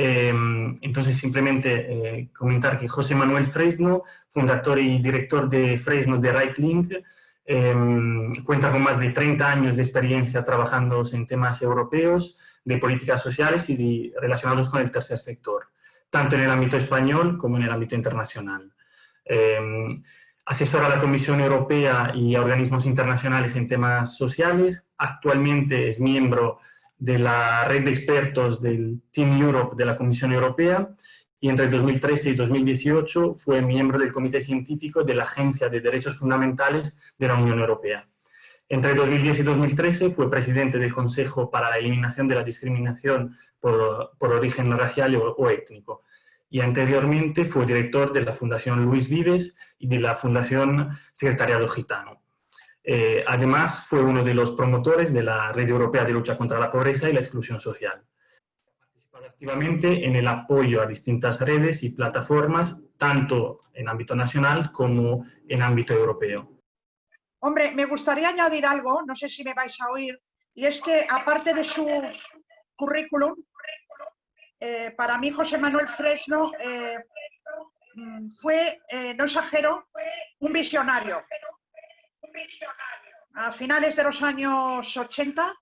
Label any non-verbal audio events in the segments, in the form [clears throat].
entonces, simplemente comentar que José Manuel Fresno, fundador y director de Fresno de Right Link, cuenta con más de 30 años de experiencia trabajando en temas europeos, de políticas sociales y relacionados con el tercer sector, tanto en el ámbito español como en el ámbito internacional. asesora a la Comisión Europea y a organismos internacionales en temas sociales. Actualmente es miembro de la red de expertos del Team Europe de la Comisión Europea y entre 2013 y 2018 fue miembro del Comité Científico de la Agencia de Derechos Fundamentales de la Unión Europea. Entre 2010 y 2013 fue presidente del Consejo para la Eliminación de la Discriminación por, origen racial o étnico y anteriormente fue director de la Fundación Luis Vives y de la Fundación Secretariado Gitano. Eh, además, fue uno de los promotores de la Red Europea de Lucha contra la Pobreza y la Exclusión Social. Participado activamente en el apoyo a distintas redes y plataformas, tanto en ámbito nacional como en ámbito europeo. Hombre, me gustaría añadir algo, no sé si me vais a oír, y es que aparte de su currículum, eh, para mí José Manuel Fresno eh, fue, eh, no exagero, un visionario. A finales de los años 80,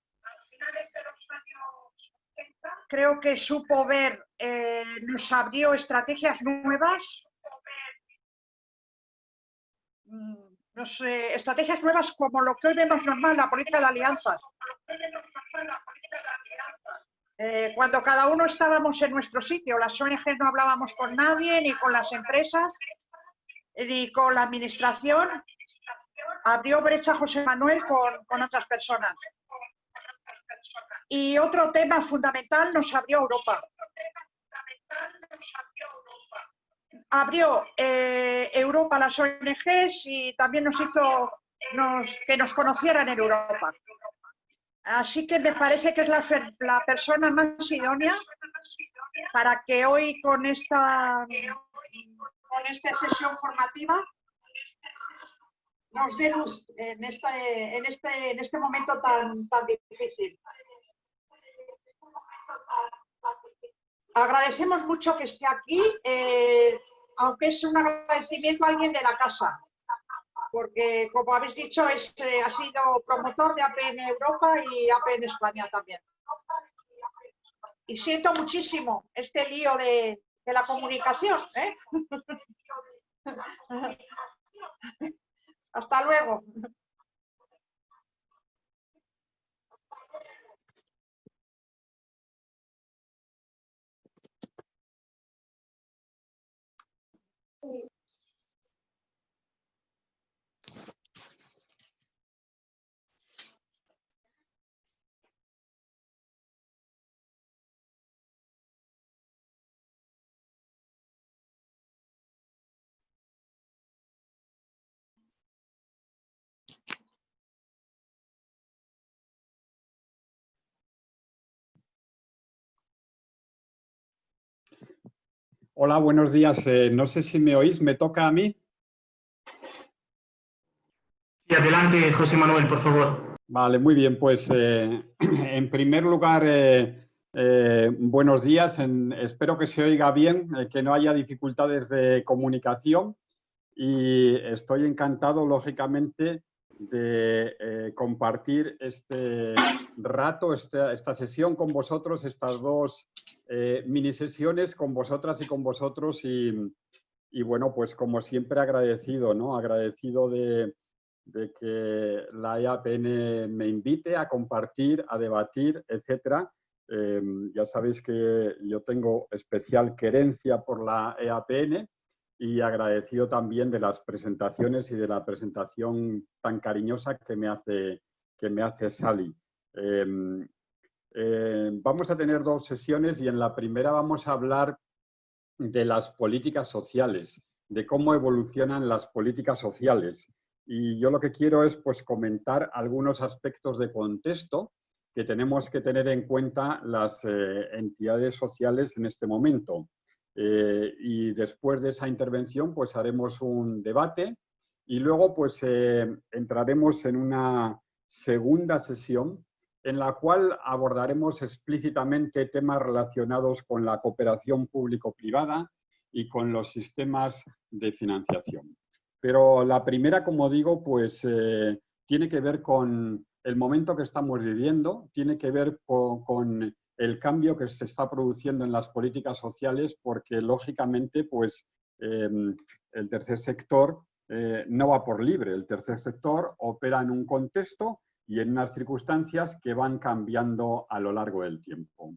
creo que supo ver, nos abrió estrategias nuevas, mm, sé, estrategias nuevas como lo que hoy vemos normal, la política de alianzas. Eh, cuando cada uno estábamos en nuestro sitio, las ONG no hablábamos con nadie, ni con las empresas, ni con la administración, abrió brecha José Manuel con, otras personas. Y otro tema fundamental nos abrió Europa. Abrió eh, Europa las ONGs y también nos hizo que nos conocieran en Europa. Así que me parece que es la, persona más idónea para que hoy con esta, con esta sesión formativa nos dé luz en este, en este, en este momento tan, tan difícil. Agradecemos mucho que esté aquí, eh, aunque es un agradecimiento a alguien de la casa porque como habéis dicho, es, eh, ha sido promotor de APN Europa y APN España también. Y siento muchísimo este lío de, de la comunicación. ¿eh? [laughs] Hasta luego. Hola, buenos días. Eh, no sé si me oís, ¿me toca a mí? Sí, adelante, José Manuel, por favor. Vale, muy bien. Pues eh, [clears throat] en primer lugar, eh, buenos días. espero que se oiga bien, que no haya dificultades de comunicación y estoy encantado, lógicamente, de compartir este rato, esta, sesión con vosotros, estas dos eh, mini sesiones con vosotras y con vosotros y, bueno, pues como siempre agradecido, ¿no? Agradecido de, que la EAPN me invite a compartir, a debatir, etcétera. Eh, ya sabéis que yo tengo especial querencia por la EAPN y agradecido también de las presentaciones y de la presentación tan cariñosa que me hace, que me hace Sally. Em, eh, vamos a tener dos sesiones y en la primera vamos a hablar de las políticas sociales, de cómo evolucionan las políticas sociales. Y yo lo que quiero es pues, comentar algunos aspectos de contexto que tenemos que tener en cuenta las eh, entidades sociales en este momento. Eh, y después de esa intervención, pues haremos un debate y luego pues entraremos en una segunda sesión en la cual abordaremos explícitamente temas relacionados con la cooperación público-privada y con los sistemas de financiación. Pero la primera, como digo, pues eh, tiene que ver con el momento que estamos viviendo, tiene que ver con, el cambio que se está produciendo en las políticas sociales, porque lógicamente pues, em, el tercer sector eh, no va por libre. El tercer sector opera en un contexto y en unas circunstancias que van cambiando a lo largo del tiempo.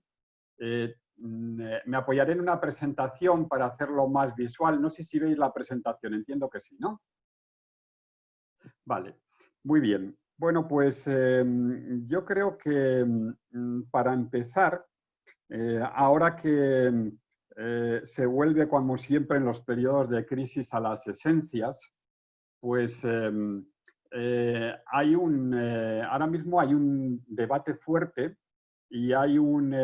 Eh, mm, me apoyaré en una presentación para hacerlo más visual. No sé si veis la presentación, entiendo que sí, ¿no? Vale, muy bien. Bueno, pues em, yo creo que mm, para empezar, eh, ahora que eh, se vuelve como siempre en los periodos de crisis a las esencias, pues em, eh, un, ahora mismo hay un debate fuerte y hay un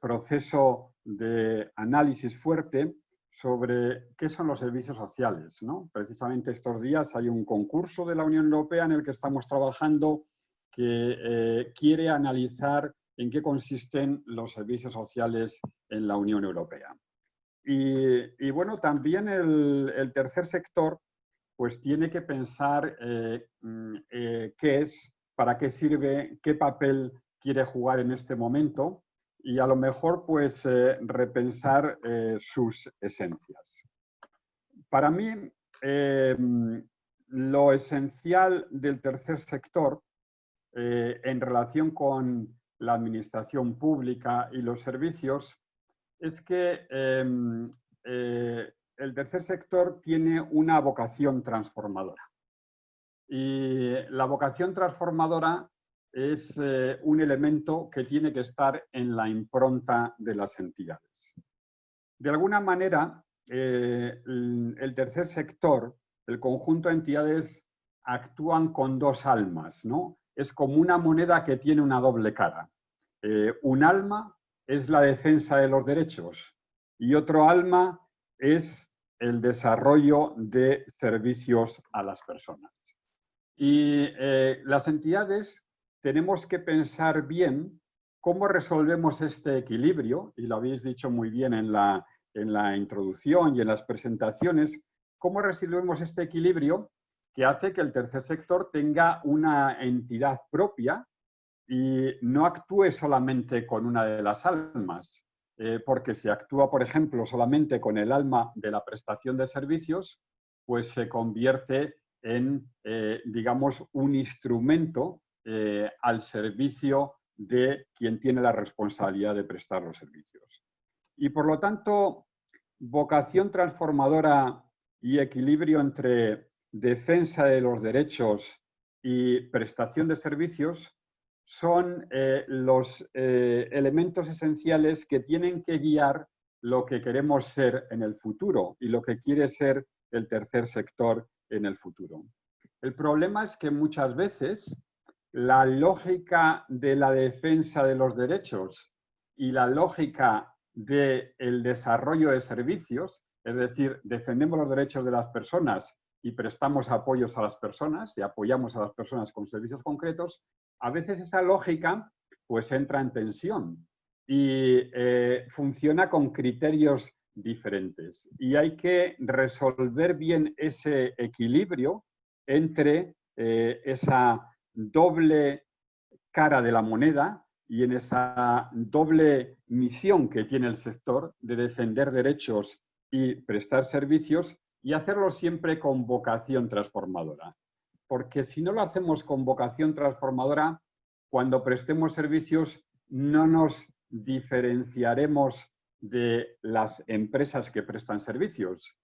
proceso de análisis fuerte sobre qué son los servicios sociales. Precisamente estos días hay un concurso de la Unión Europea en el que estamos trabajando que eh, quiere analizar en qué consisten los servicios sociales en la Unión Europea. Y, bueno, también el, tercer sector pues tiene que pensar eh, mm, eh, qué es, para qué sirve, qué papel quiere jugar en este momento y a lo mejor pues eh, repensar sus esencias. Para mí, em, lo esencial del tercer sector en relación con la administración pública y los servicios es que em, el tercer sector tiene una vocación transformadora. Y la vocación transformadora es eh, un elemento que tiene que estar en la impronta de las entidades. De alguna manera, eh, el tercer sector, el conjunto de entidades actúan con dos almas, ¿no? Es como una moneda que tiene una doble cara. Eh, un alma es la defensa de los derechos y otro alma es el desarrollo de servicios a las personas. Y las entidades tenemos que pensar bien cómo resolvemos este equilibrio, y lo habéis dicho muy bien en la, en la introducción y en las presentaciones, cómo resolvemos este equilibrio que hace que el tercer sector tenga una entidad propia y no actúe solamente con una de las almas, eh, porque si actúa, por ejemplo, solamente con el alma de la prestación de servicios, pues se convierte en, eh, digamos, un instrumento eh, al servicio de quien tiene la responsabilidad de prestar los servicios. Y por lo tanto, vocación transformadora y equilibrio entre defensa de los derechos y prestación de servicios son eh, los eh, elementos esenciales que tienen que guiar lo que queremos ser en el futuro y lo que quiere ser el tercer sector en el futuro. El problema es que muchas veces la lógica de la defensa de los derechos y la lógica del desarrollo de servicios, es decir, defendemos los derechos de las personas y prestamos apoyos a las personas y apoyamos a las personas con servicios concretos, a veces esa lógica pues entra en tensión y eh, funciona con criterios diferentes. Y hay que resolver bien ese equilibrio entre eh, esa doble cara de la moneda y en esa doble misión que tiene el sector de defender derechos y prestar servicios y hacerlo siempre con vocación transformadora. Porque si no lo hacemos con vocación transformadora, cuando prestemos servicios no nos diferenciaremos de las empresas que prestan servicios.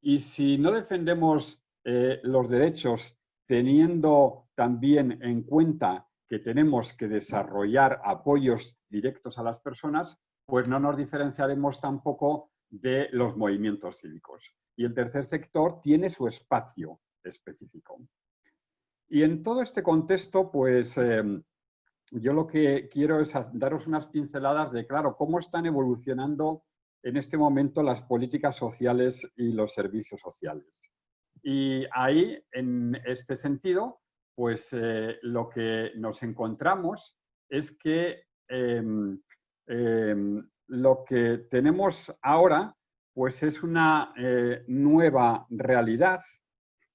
Y si no defendemos eh, los derechos teniendo también en cuenta que tenemos que desarrollar apoyos directos a las personas, pues no nos diferenciaremos tampoco de los movimientos cívicos. Y el tercer sector tiene su espacio específico. Y en todo este contexto, pues em, yo lo que quiero es daros unas pinceladas de, claro, cómo están evolucionando en este momento las políticas sociales y los servicios sociales. Y ahí, en este sentido, pues eh, lo que nos encontramos es que em, em, lo que tenemos ahora pues es una eh, nueva realidad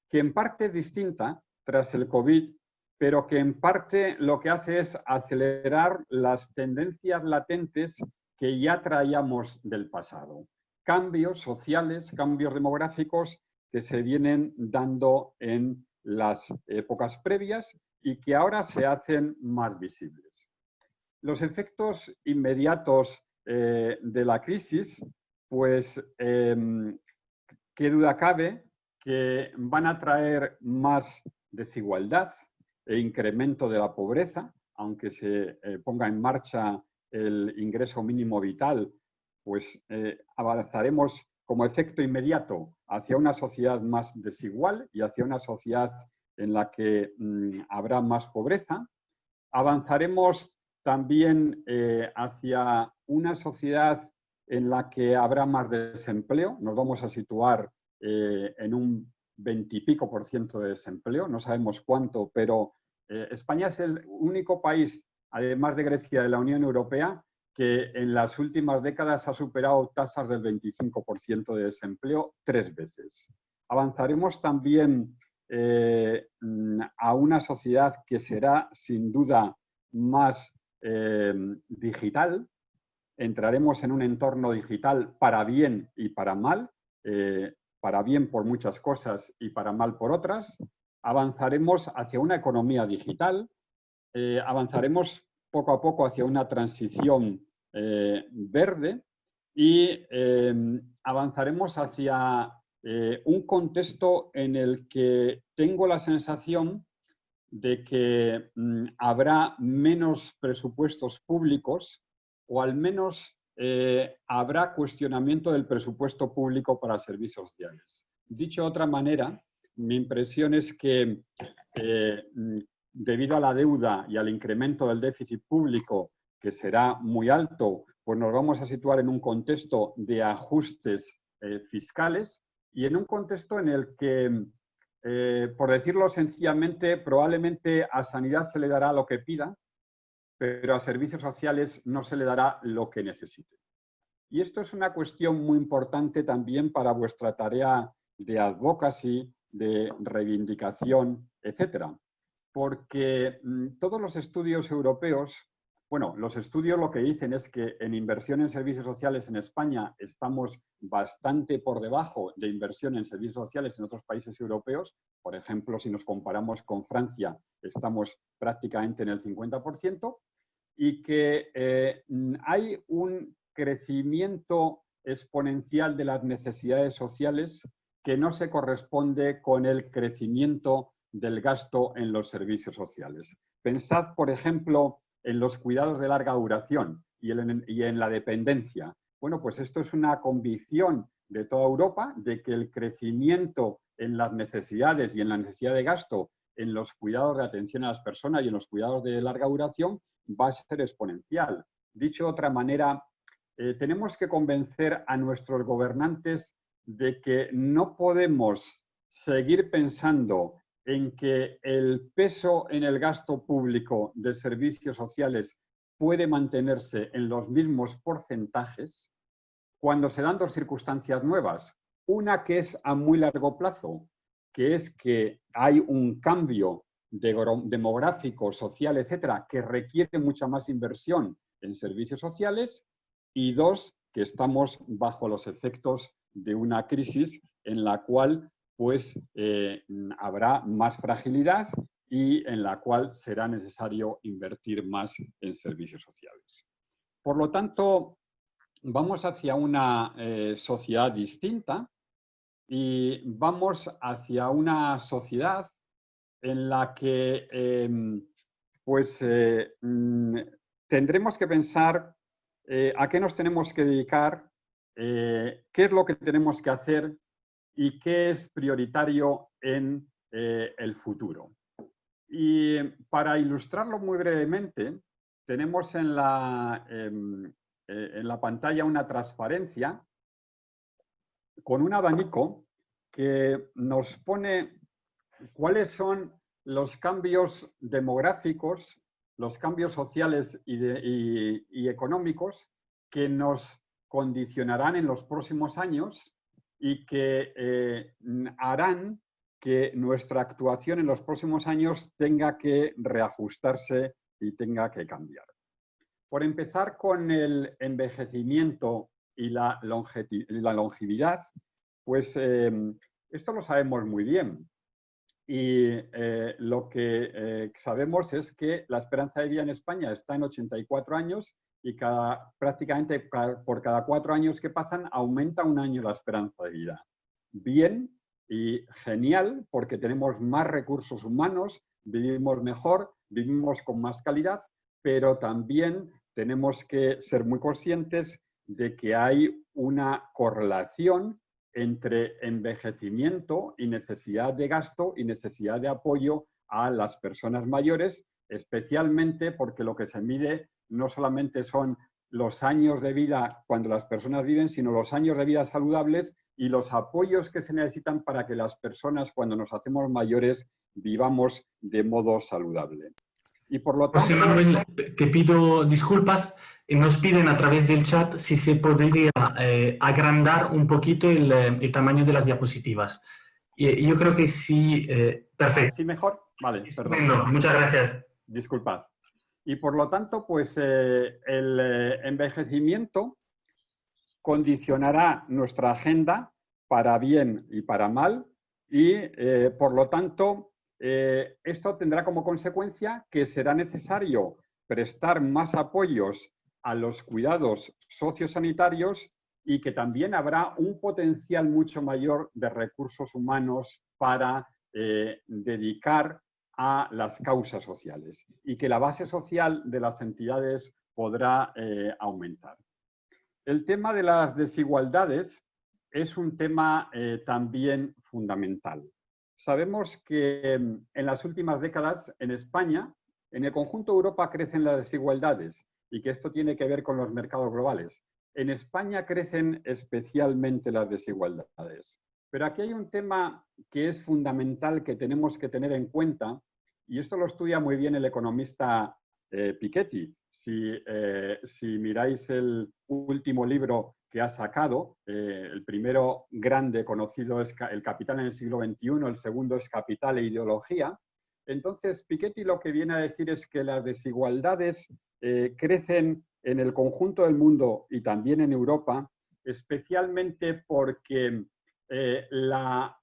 que en parte es distinta tras el COVID, pero que en parte lo que hace es acelerar las tendencias latentes que ya traíamos del pasado. Cambios sociales, cambios demográficos que se vienen dando en las épocas previas y que ahora se hacen más visibles. Los efectos inmediatos eh, de la crisis, pues em, qué duda cabe que van a traer más desigualdad e incremento de la pobreza, aunque se eh, ponga en marcha el ingreso mínimo vital, pues eh, avanzaremos como efecto inmediato hacia una sociedad más desigual y hacia una sociedad en la que mm, habrá más pobreza. Avanzaremos también eh, hacia una sociedad en la que habrá más desempleo. Nos vamos a situar en un veintipico por ciento de desempleo, no sabemos cuánto, pero eh, España es el único país, además de Grecia, de la Unión Europea, que en las últimas décadas ha superado tasas del 25% de desempleo tres veces. Avanzaremos también eh, a una sociedad que será sin duda más eh, digital. Entraremos en un entorno digital para bien y para mal, para bien por muchas cosas y para mal por otras. Avanzaremos hacia una economía digital, avanzaremos poco a poco hacia una transición verde y avanzaremos hacia eh, un contexto en el que tengo la sensación de que mm, habrá menos presupuestos públicos o al menos eh, habrá cuestionamiento del presupuesto público para servicios sociales. Dicho de otra manera, mi impresión es que eh, mm, debido a la deuda y al incremento del déficit público, que será muy alto, pues nos vamos a situar en un contexto de ajustes fiscales y en un contexto en el que, eh, por decirlo sencillamente, probablemente a sanidad se le dará lo que pida, pero a servicios sociales no se le dará lo que necesite. Y esto es una cuestión muy importante también para vuestra tarea de advocacy, de reivindicación, etcétera. Porque mm, todos los estudios europeos bueno, los estudios lo que dicen es que en inversión en servicios sociales en España estamos bastante por debajo de inversión en servicios sociales en otros países europeos. Por ejemplo, si nos comparamos con Francia, estamos prácticamente en el 50%, y que eh, hay un crecimiento exponencial de las necesidades sociales que no se corresponde con el crecimiento del gasto en los servicios sociales. Pensad, por ejemplo, en los cuidados de larga duración y en, la dependencia. Bueno, pues esto es una convicción de toda Europa de que el crecimiento en las necesidades y en la necesidad de gasto en los cuidados de atención a las personas y en los cuidados de larga duración va a ser exponencial. Dicho de otra manera, eh, tenemos que convencer a nuestros gobernantes de que no podemos seguir pensando en que el peso en el gasto público de servicios sociales puede mantenerse en los mismos porcentajes cuando se dan dos circunstancias nuevas. Una que es a muy largo plazo, que es que hay un cambio demográfico, social, etcétera, que requiere mucha más inversión en servicios sociales. Y dos, que estamos bajo los efectos de una crisis en la cual pues eh, habrá más fragilidad y en la cual será necesario invertir más en servicios sociales. Por lo tanto, vamos hacia una eh, sociedad distinta y vamos hacia una sociedad en la que em, pues, eh, mm, tendremos que pensar a qué nos tenemos que dedicar, qué es lo que tenemos que hacer y qué es prioritario en eh, el futuro. Y para ilustrarlo muy brevemente, tenemos en la, em, eh, en la pantalla una transparencia con un abanico que nos pone cuáles son los cambios demográficos, los cambios sociales y, económicos que nos condicionarán en los próximos años y que eh, harán que nuestra actuación en los próximos años tenga que reajustarse y tenga que cambiar. Por empezar con el envejecimiento y la, longevidad, pues eh, esto lo sabemos muy bien. Y eh, lo que eh, sabemos es que la esperanza de vida en España está en 84 años y cada, prácticamente por cada cuatro años que pasan aumenta un año la esperanza de vida. Bien y genial porque tenemos más recursos humanos, vivimos mejor, vivimos con más calidad, pero también tenemos que ser muy conscientes de que hay una correlación entre envejecimiento y necesidad de gasto y necesidad de apoyo a las personas mayores, especialmente porque lo que se mide no solamente son los años de vida cuando las personas viven, sino los años de vida saludables y los apoyos que se necesitan para que las personas cuando nos hacemos mayores vivamos de modo saludable. Y por lo tanto... Manuel, te pido disculpas, nos piden a través del chat si se podría eh, agrandar un poquito el, eh, el, tamaño de las diapositivas. Y, yo creo que sí, eh, perfecto. ¿Sí mejor? Vale, perdón. muchas gracias. Disculpad. Y por lo tanto, pues el envejecimiento condicionará nuestra agenda para bien y para mal y por lo tanto esto tendrá como consecuencia que será necesario prestar más apoyos a los cuidados sociosanitarios y que también habrá un potencial mucho mayor de recursos humanos para eh, dedicar a las causas sociales y que la base social de las entidades podrá eh, aumentar. El tema de las desigualdades es un tema eh, también fundamental. Sabemos que mm, en las últimas décadas en España, en el conjunto de Europa crecen las desigualdades y que esto tiene que ver con los mercados globales. En España crecen especialmente las desigualdades. Pero aquí hay un tema que es fundamental que tenemos que tener en cuenta, y esto lo estudia muy bien el economista eh, Piketty. Si, eh, si, miráis el último libro que ha sacado, eh, el primero grande conocido es El Capital en el siglo XXI, el segundo es Capital e Ideología. Entonces, Piketty lo que viene a decir es que las desigualdades eh, crecen en el conjunto del mundo y también en Europa, especialmente porque eh,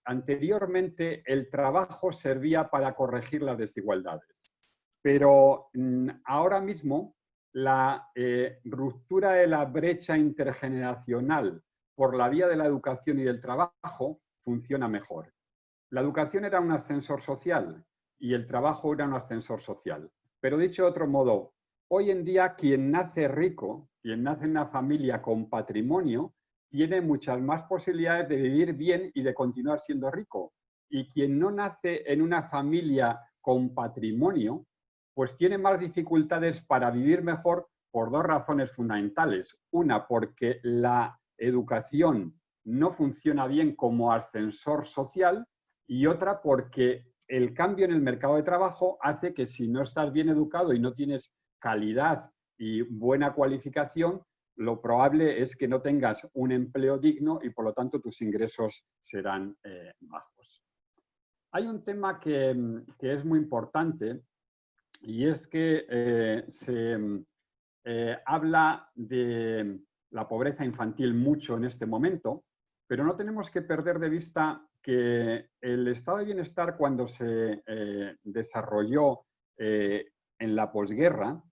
anteriormente el trabajo servía para corregir las desigualdades. Pero mm, ahora mismo la eh, ruptura de la brecha intergeneracional por la vía de la educación y del trabajo funciona mejor. La educación era un ascensor social y el trabajo era un ascensor social. Pero dicho de otro modo, Hoy en día quien nace rico, quien nace en una familia con patrimonio, tiene muchas más posibilidades de vivir bien y de continuar siendo rico. Y quien no nace en una familia con patrimonio, pues tiene más dificultades para vivir mejor por dos razones fundamentales. Una, porque la educación no funciona bien como ascensor social y otra porque el cambio en el mercado de trabajo hace que si no estás bien educado y no tienes calidad y buena cualificación, lo probable es que no tengas un empleo digno y por lo tanto tus ingresos serán eh, bajos. Hay un tema que, es muy importante y es que eh, se eh, habla de la pobreza infantil mucho en este momento, pero no tenemos que perder de vista que el estado de bienestar cuando se desarrolló en la posguerra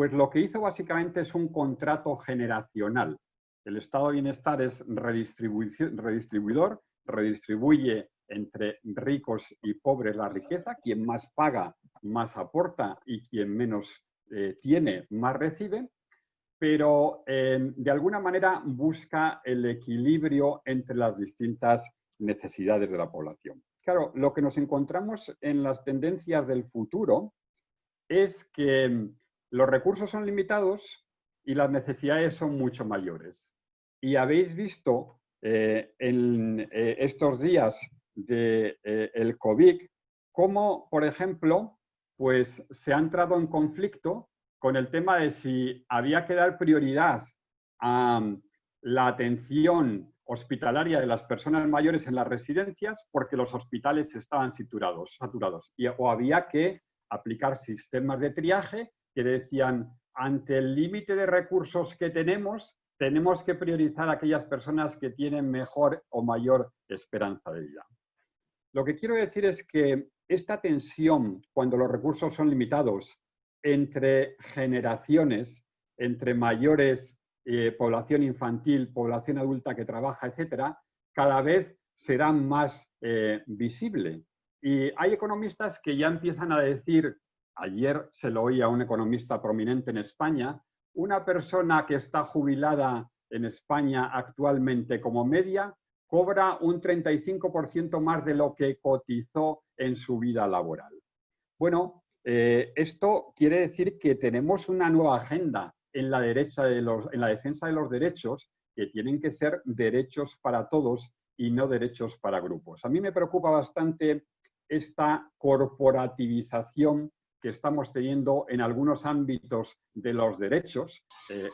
pues lo que hizo básicamente es un contrato generacional. El estado de bienestar es redistribuidor, redistribuye entre ricos y pobres la riqueza, quien más paga, más aporta y quien menos eh, tiene, más recibe, pero de alguna manera busca el equilibrio entre las distintas necesidades de la población. Claro, lo que nos encontramos en las tendencias del futuro es que los recursos son limitados y las necesidades son mucho mayores. Y habéis visto eh, en eh, estos días del de, eh, COVID cómo, por ejemplo, pues se ha entrado en conflicto con el tema de si había que dar prioridad a la atención hospitalaria de las personas mayores en las residencias porque los hospitales estaban saturados, saturados y, o había que aplicar sistemas de triaje que decían, ante el límite de recursos que tenemos, tenemos que priorizar a aquellas personas que tienen mejor o mayor esperanza de vida. Lo que quiero decir es que esta tensión, cuando los recursos son limitados, entre generaciones, entre mayores, eh, población infantil, población adulta que trabaja, etcétera, cada vez será más eh, visible. Y hay economistas que ya empiezan a decir, ayer se lo oí a un economista prominente en España, una persona que está jubilada en España actualmente como media cobra un 35% más de lo que cotizó en su vida laboral. Bueno, eh, esto quiere decir que tenemos una nueva agenda en la, defensa de los derechos que tienen que ser derechos para todos y no derechos para grupos. A mí me preocupa bastante esta corporativización que estamos teniendo en algunos ámbitos de los derechos. Eh,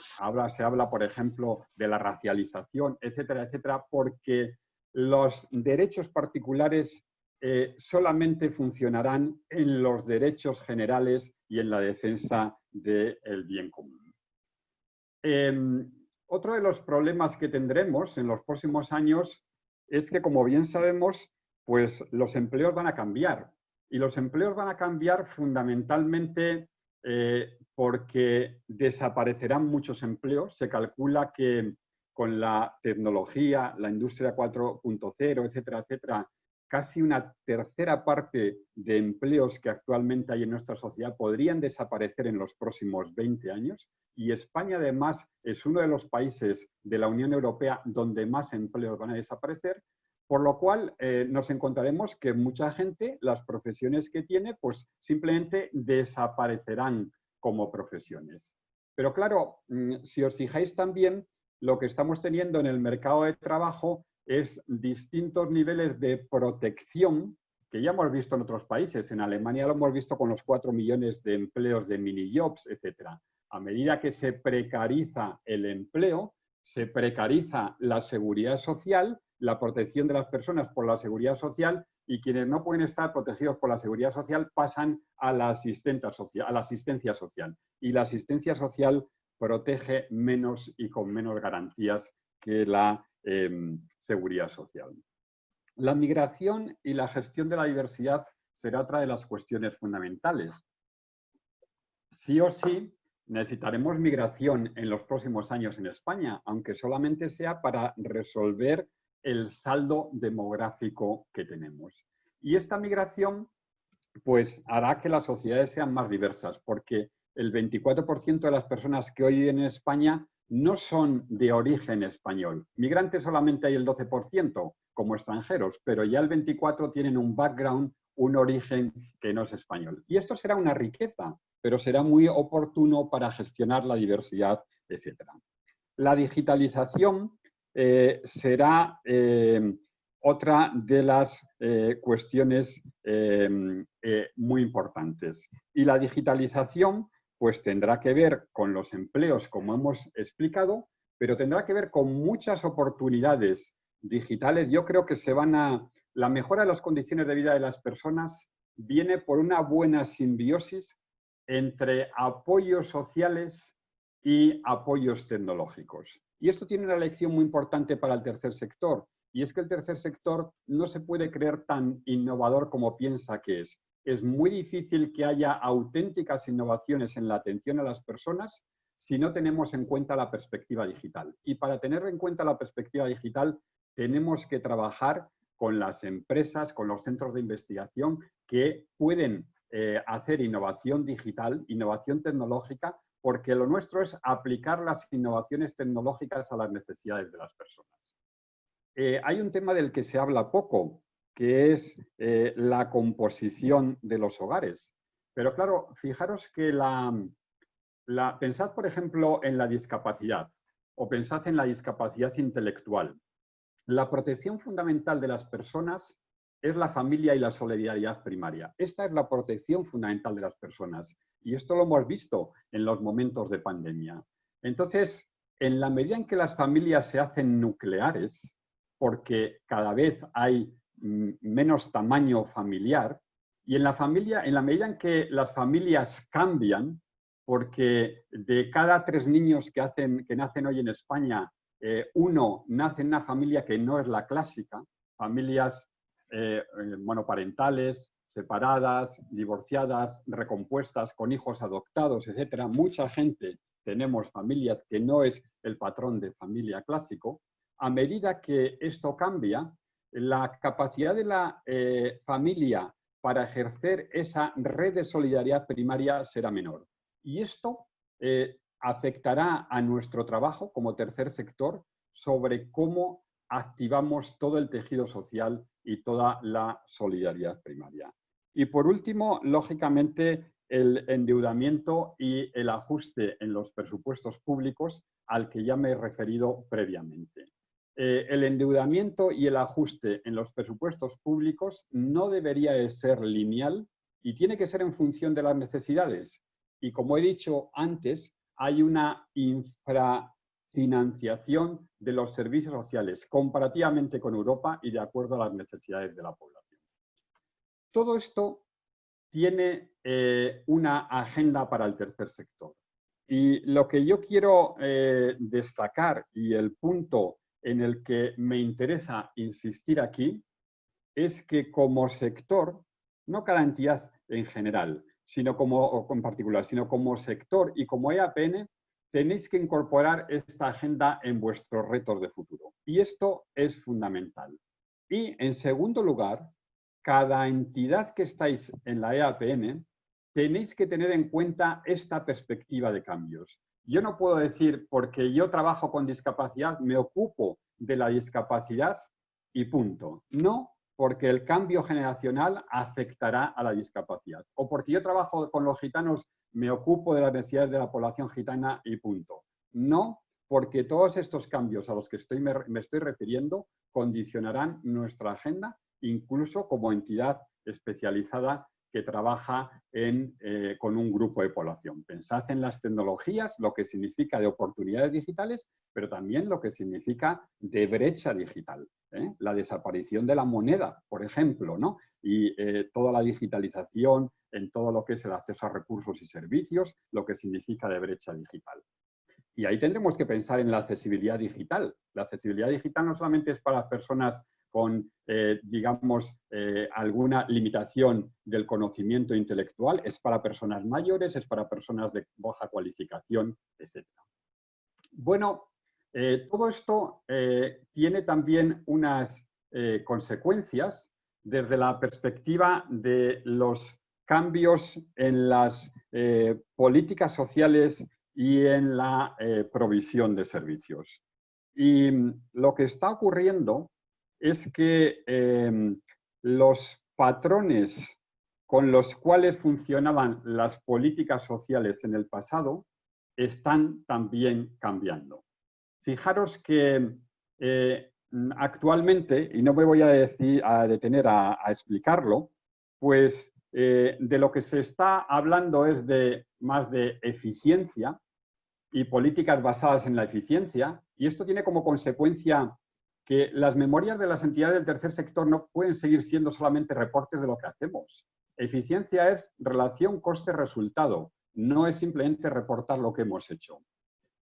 se habla, por ejemplo, de la racialización, etcétera, etcétera, porque los derechos particulares eh, solamente funcionarán en los derechos generales y en la defensa del bien común. Em, otro de los problemas que tendremos en los próximos años es que, como bien sabemos, pues los empleos van a cambiar. Y los empleos van a cambiar fundamentalmente eh, porque desaparecerán muchos empleos. Se calcula que con la tecnología, la industria 4.0, etcétera, etcétera, casi una tercera parte de empleos que actualmente hay en nuestra sociedad podrían desaparecer en los próximos 20 años. Y España, además, es uno de los países de la Unión Europea donde más empleos van a desaparecer, por lo cual eh, nos encontraremos que mucha gente, las profesiones que tiene, pues simplemente desaparecerán como profesiones. Pero claro, mm, si os fijáis también, lo que estamos teniendo en el mercado de trabajo es distintos niveles de protección que ya hemos visto en otros países. En Alemania lo hemos visto con los cuatro millones de empleos de mini-jobs, etc. A medida que se precariza el empleo, se precariza la seguridad social la protección de las personas por la seguridad social y quienes no pueden estar protegidos por la seguridad social pasan a la, social, a la asistencia social. Y la asistencia social protege menos y con menos garantías que la em, seguridad social. La migración y la gestión de la diversidad será otra de las cuestiones fundamentales. Sí o sí, necesitaremos migración en los próximos años en España, aunque solamente sea para resolver el saldo demográfico que tenemos. Y esta migración pues hará que las sociedades sean más diversas, porque el 24% de las personas que hoy en España no son de origen español. Migrantes solamente hay el 12% como extranjeros, pero ya el 24% tienen un background, un origen que no es español. Y esto será una riqueza, pero será muy oportuno para gestionar la diversidad, etc. La digitalización eh, será eh, otra de las eh, cuestiones muy importantes. Y la digitalización pues tendrá que ver con los empleos, como hemos explicado, pero tendrá que ver con muchas oportunidades digitales. Yo creo que se van a... La mejora de las condiciones de vida de las personas viene por una buena simbiosis entre apoyos sociales y apoyos tecnológicos. Y esto tiene una lección muy importante para el tercer sector, y es que el tercer sector no se puede creer tan innovador como piensa que es. Es muy difícil que haya auténticas innovaciones en la atención a las personas si no tenemos en cuenta la perspectiva digital. Y para tener en cuenta la perspectiva digital, tenemos que trabajar con las empresas, con los centros de investigación que pueden eh, hacer innovación digital, innovación tecnológica, porque lo nuestro es aplicar las innovaciones tecnológicas a las necesidades de las personas. Eh, hay un tema del que se habla poco, que es eh, la composición de los hogares. Pero claro, fijaros que la, la, pensad, por ejemplo, en la discapacidad o pensad en la discapacidad intelectual. La protección fundamental de las personas es la familia y la solidaridad primaria. Esta es la protección fundamental de las personas. Y esto lo hemos visto en los momentos de pandemia. Entonces, en la medida en que las familias se hacen nucleares, porque cada vez hay mm, menos tamaño familiar, y en la familia, en la medida en que las familias cambian, porque de cada tres niños que, hacen, que nacen hoy en España, eh, uno nace en una familia que no es la clásica, familias eh, eh, monoparentales, separadas, divorciadas, recompuestas, con hijos adoptados, etcétera. Mucha gente tenemos familias que no es el patrón de familia clásico. A medida que esto cambia, la capacidad de la eh, familia para ejercer esa red de solidaridad primaria será menor. Y esto afectará a nuestro trabajo como tercer sector sobre cómo activamos todo el tejido social y toda la solidaridad primaria. Y por último, lógicamente, el endeudamiento y el ajuste en los presupuestos públicos al que ya me he referido previamente. Eh, el endeudamiento y el ajuste en los presupuestos públicos no debería de ser lineal y tiene que ser en función de las necesidades. Y como he dicho antes, hay una infra financiación de los servicios sociales comparativamente con Europa y de acuerdo a las necesidades de la población. Todo esto tiene eh, una agenda para el tercer sector. Y lo que yo quiero eh, destacar y el punto en el que me interesa insistir aquí es que como sector, no cada entidad en general, sino como en particular, sino como sector y como EAPN, tenéis que incorporar esta agenda en vuestros retos de futuro. Y esto es fundamental. Y, en segundo lugar, cada entidad que estáis en la EAPN tenéis que tener en cuenta esta perspectiva de cambios. Yo no puedo decir, porque yo trabajo con discapacidad, me ocupo de la discapacidad y punto. No, porque el cambio generacional afectará a la discapacidad. O porque yo trabajo con los gitanos, me ocupo de las necesidades de la población gitana y punto. No, porque todos estos cambios a los que estoy, me, estoy refiriendo condicionarán nuestra agenda, incluso como entidad especializada que trabaja eh, con un grupo de población. Pensad en las tecnologías, lo que significa de oportunidades digitales, pero también lo que significa de brecha digital. ¿eh? La desaparición de la moneda, por ejemplo, ¿no? y eh, toda la digitalización en todo lo que es el acceso a recursos y servicios, lo que significa de brecha digital. Y ahí tendremos que pensar en la accesibilidad digital. La accesibilidad digital no solamente es para las personas con, eh, digamos, eh, alguna limitación del conocimiento intelectual, es para personas mayores, es para personas de baja cualificación, etc. Bueno, eh, todo esto tiene también unas consecuencias desde la perspectiva de los cambios en las políticas sociales y en la provisión de servicios. Y lo que está ocurriendo es que em, los patrones con los cuales funcionaban las políticas sociales en el pasado están también cambiando. Fijaros que eh, actualmente, y no me voy a, detener a, explicarlo, pues eh, de lo que se está hablando es de más de eficiencia y políticas basadas en la eficiencia, y esto tiene como consecuencia que las memorias de las entidades del tercer sector no pueden seguir siendo solamente reportes de lo que hacemos. Eficiencia es relación coste-resultado, no es simplemente reportar lo que hemos hecho.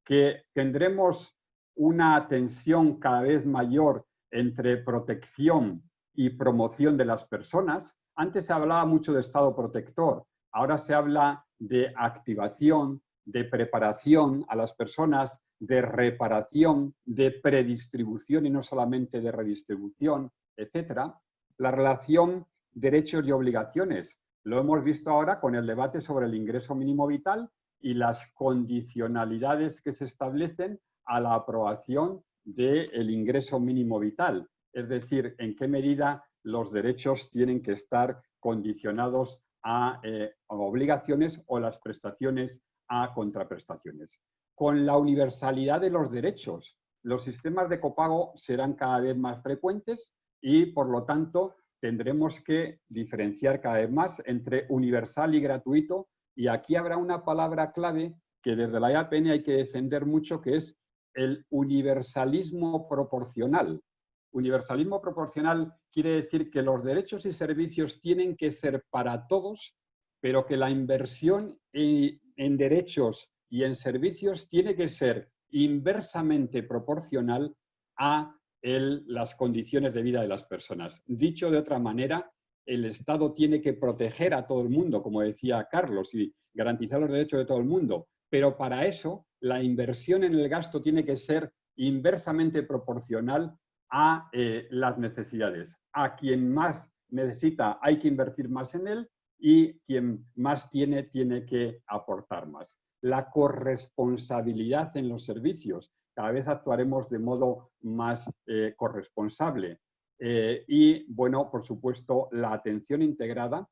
Que tendremos una tensión cada vez mayor entre protección y promoción de las personas. Antes se hablaba mucho de estado protector, ahora se habla de activación, de preparación a las personas de reparación, de predistribución y no solamente de redistribución, etcétera. La relación derechos y obligaciones. Lo hemos visto ahora con el debate sobre el ingreso mínimo vital y las condicionalidades que se establecen a la aprobación del ingreso mínimo vital. Es decir, en qué medida los derechos tienen que estar condicionados a, eh, obligaciones o las prestaciones a contraprestaciones con la universalidad de los derechos. Los sistemas de copago serán cada vez más frecuentes y, por lo tanto, tendremos que diferenciar cada vez más entre universal y gratuito y aquí habrá una palabra clave que desde la IAPN hay que defender mucho, que es el universalismo proporcional. Universalismo proporcional quiere decir que los derechos y servicios tienen que ser para todos, pero que la inversión en derechos y en servicios tiene que ser inversamente proporcional a las condiciones de vida de las personas. Dicho de otra manera, el Estado tiene que proteger a todo el mundo, como decía Carlos, y garantizar los derechos de todo el mundo, pero para eso la inversión en el gasto tiene que ser inversamente proporcional a eh, las necesidades. A quien más necesita hay que invertir más en él y quien más tiene tiene que aportar más. La corresponsabilidad en los servicios. Cada vez actuaremos de modo más eh, corresponsable. Eh, y, bueno, por supuesto, la atención integrada,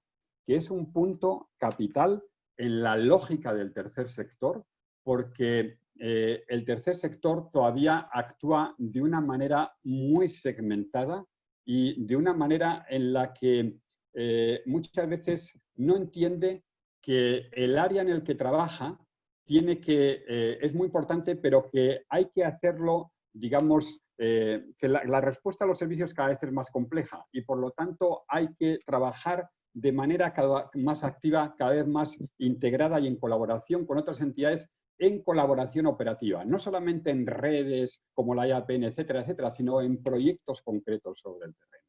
que es un punto capital en la lógica del tercer sector, porque eh, el tercer sector todavía actúa de una manera muy segmentada y de una manera en la que eh, muchas veces no entiende que el área en el que trabaja tiene que, eh, es muy importante, pero que hay que hacerlo, digamos, que la, respuesta a los servicios cada vez es más compleja y por lo tanto hay que trabajar de manera cada más activa, cada vez más integrada y en colaboración con otras entidades en colaboración operativa, no solamente en redes como la IAPN, etcétera, etcétera, sino en proyectos concretos sobre el terreno.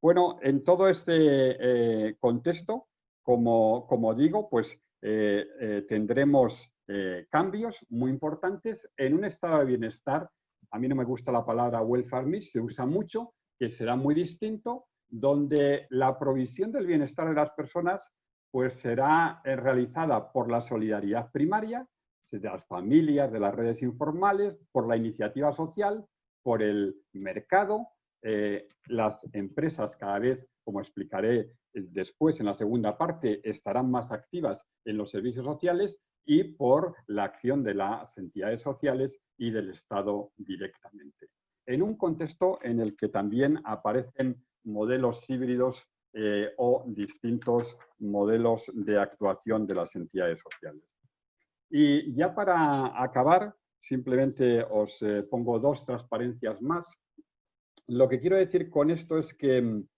Bueno, en todo este eh, contexto, como, como, digo, pues eh, eh, tendremos cambios muy importantes en un estado de bienestar. A mí no me gusta la palabra welfare miss, se usa mucho, que será muy distinto, donde la provisión del bienestar de las personas pues será realizada por la solidaridad primaria, de las familias, de las redes informales, por la iniciativa social, por el mercado, eh, las empresas cada vez, como explicaré eh, después en la segunda parte, estarán más activas en los servicios sociales y por la acción de las entidades sociales y del Estado directamente. En un contexto en el que también aparecen modelos híbridos eh, o distintos modelos de actuación de las entidades sociales. Y ya para acabar, simplemente os eh, pongo dos transparencias más. Lo que quiero decir con esto es que mm,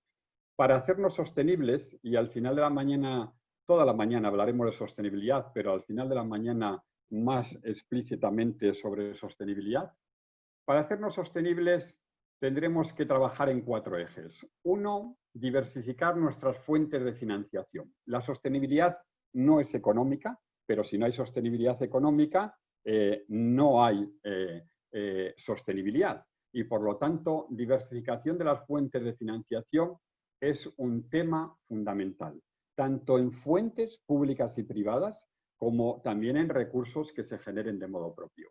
para hacernos sostenibles, y al final de la mañana, toda la mañana hablaremos de sostenibilidad, pero al final de la mañana más explícitamente sobre sostenibilidad, para hacernos sostenibles tendremos que trabajar en cuatro ejes. Uno, diversificar nuestras fuentes de financiación. La sostenibilidad no es económica, pero si no hay sostenibilidad económica, eh, no hay eh, eh, sostenibilidad. Y por lo tanto, diversificación de las fuentes de financiación es un tema fundamental, tanto en fuentes públicas y privadas como también en recursos que se generen de modo propio.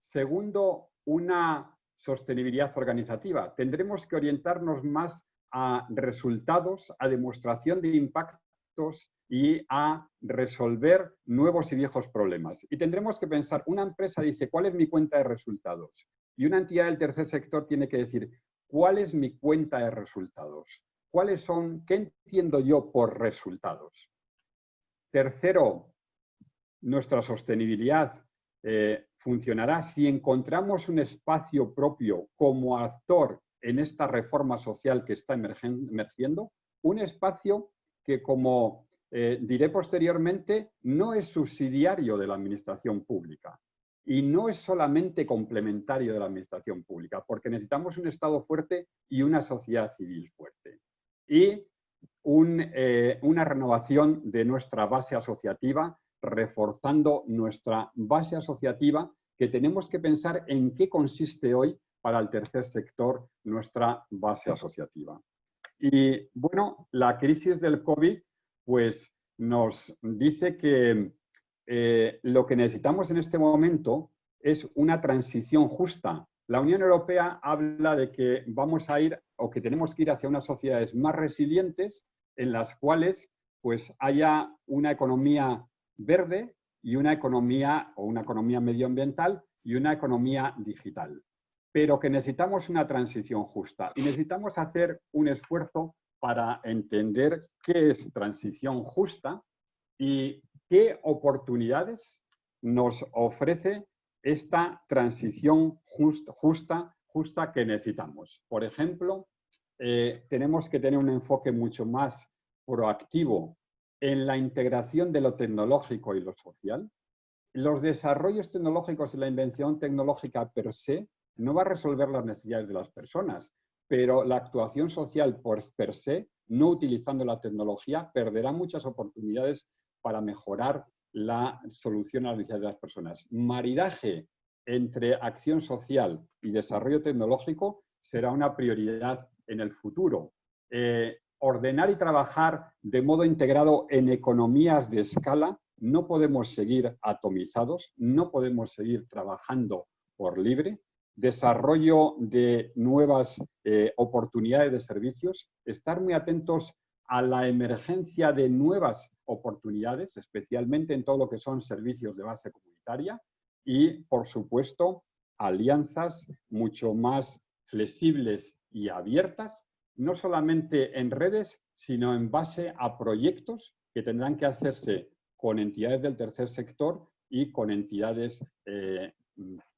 Segundo, una sostenibilidad organizativa. Tendremos que orientarnos más a resultados, a demostración de impactos y a resolver nuevos y viejos problemas. Y tendremos que pensar, una empresa dice, ¿cuál es mi cuenta de resultados? Y una entidad del tercer sector tiene que decir, ¿cuál es mi cuenta de resultados? ¿Cuáles son, qué entiendo yo por resultados? Tercero, nuestra sostenibilidad eh, funcionará si encontramos un espacio propio como actor en esta reforma social que está emergiendo, un espacio que como eh, diré posteriormente, no es subsidiario de la administración pública y no es solamente complementario de la administración pública, porque necesitamos un Estado fuerte y una sociedad civil fuerte. Y eh, una renovación de nuestra base asociativa, reforzando nuestra base asociativa, que tenemos que pensar en qué consiste hoy para el tercer sector nuestra base asociativa. Y bueno, la crisis del COVID pues nos dice que eh, lo que necesitamos en este momento es una transición justa. La Unión Europea habla de que vamos a ir o que tenemos que ir hacia unas sociedades más resilientes en las cuales pues haya una economía verde y una economía o una economía medioambiental y una economía digital. pero que necesitamos una transición justa y necesitamos hacer un esfuerzo para entender qué es transición justa y qué oportunidades nos ofrece esta transición justa, justa que necesitamos. Por ejemplo, eh, tenemos que tener un enfoque mucho más proactivo en la integración de lo tecnológico y lo social. Los desarrollos tecnológicos y la invención tecnológica per se no va a resolver las necesidades de las personas, pero la actuación social por per se, no utilizando la tecnología, perderá muchas oportunidades para mejorar la solución a las necesidades de las personas. Maridaje entre acción social y desarrollo tecnológico será una prioridad en el futuro. Eh, ordenar y trabajar de modo integrado en economías de escala, no podemos seguir atomizados, no podemos seguir trabajando por libre, desarrollo de nuevas eh, oportunidades de servicios, estar muy atentos a la emergencia de nuevas oportunidades, especialmente en todo lo que son servicios de base comunitaria y, por supuesto, alianzas mucho más flexibles y abiertas, no solamente en redes, sino en base a proyectos que tendrán que hacerse con entidades del tercer sector y con entidades eh,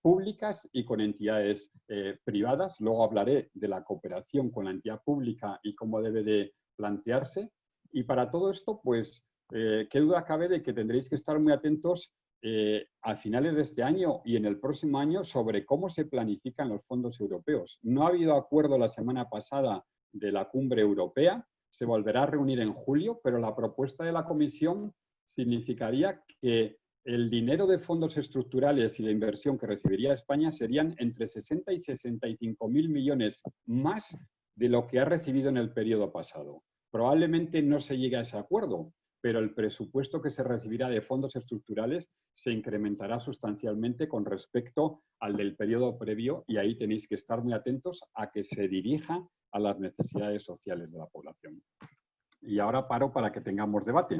públicas y con entidades eh, privadas. Luego hablaré de la cooperación con la entidad pública y cómo debe de plantearse. Y para todo esto, pues, eh, qué duda cabe de que tendréis que estar muy atentos eh, a finales de este año y en el próximo año sobre cómo se planifican los fondos europeos. No ha habido acuerdo la semana pasada de la cumbre europea, se volverá a reunir en julio, pero la propuesta de la Comisión significaría que el dinero de fondos estructurales y de inversión que recibiría España serían entre 60 y 65 mil millones más de lo que ha recibido en el periodo pasado. Probablemente no se llegue a ese acuerdo, pero el presupuesto que se recibirá de fondos estructurales se incrementará sustancialmente con respecto al del periodo previo y ahí tenéis que estar muy atentos a que se dirija a las necesidades sociales de la población. Y ahora paro para que tengamos debate.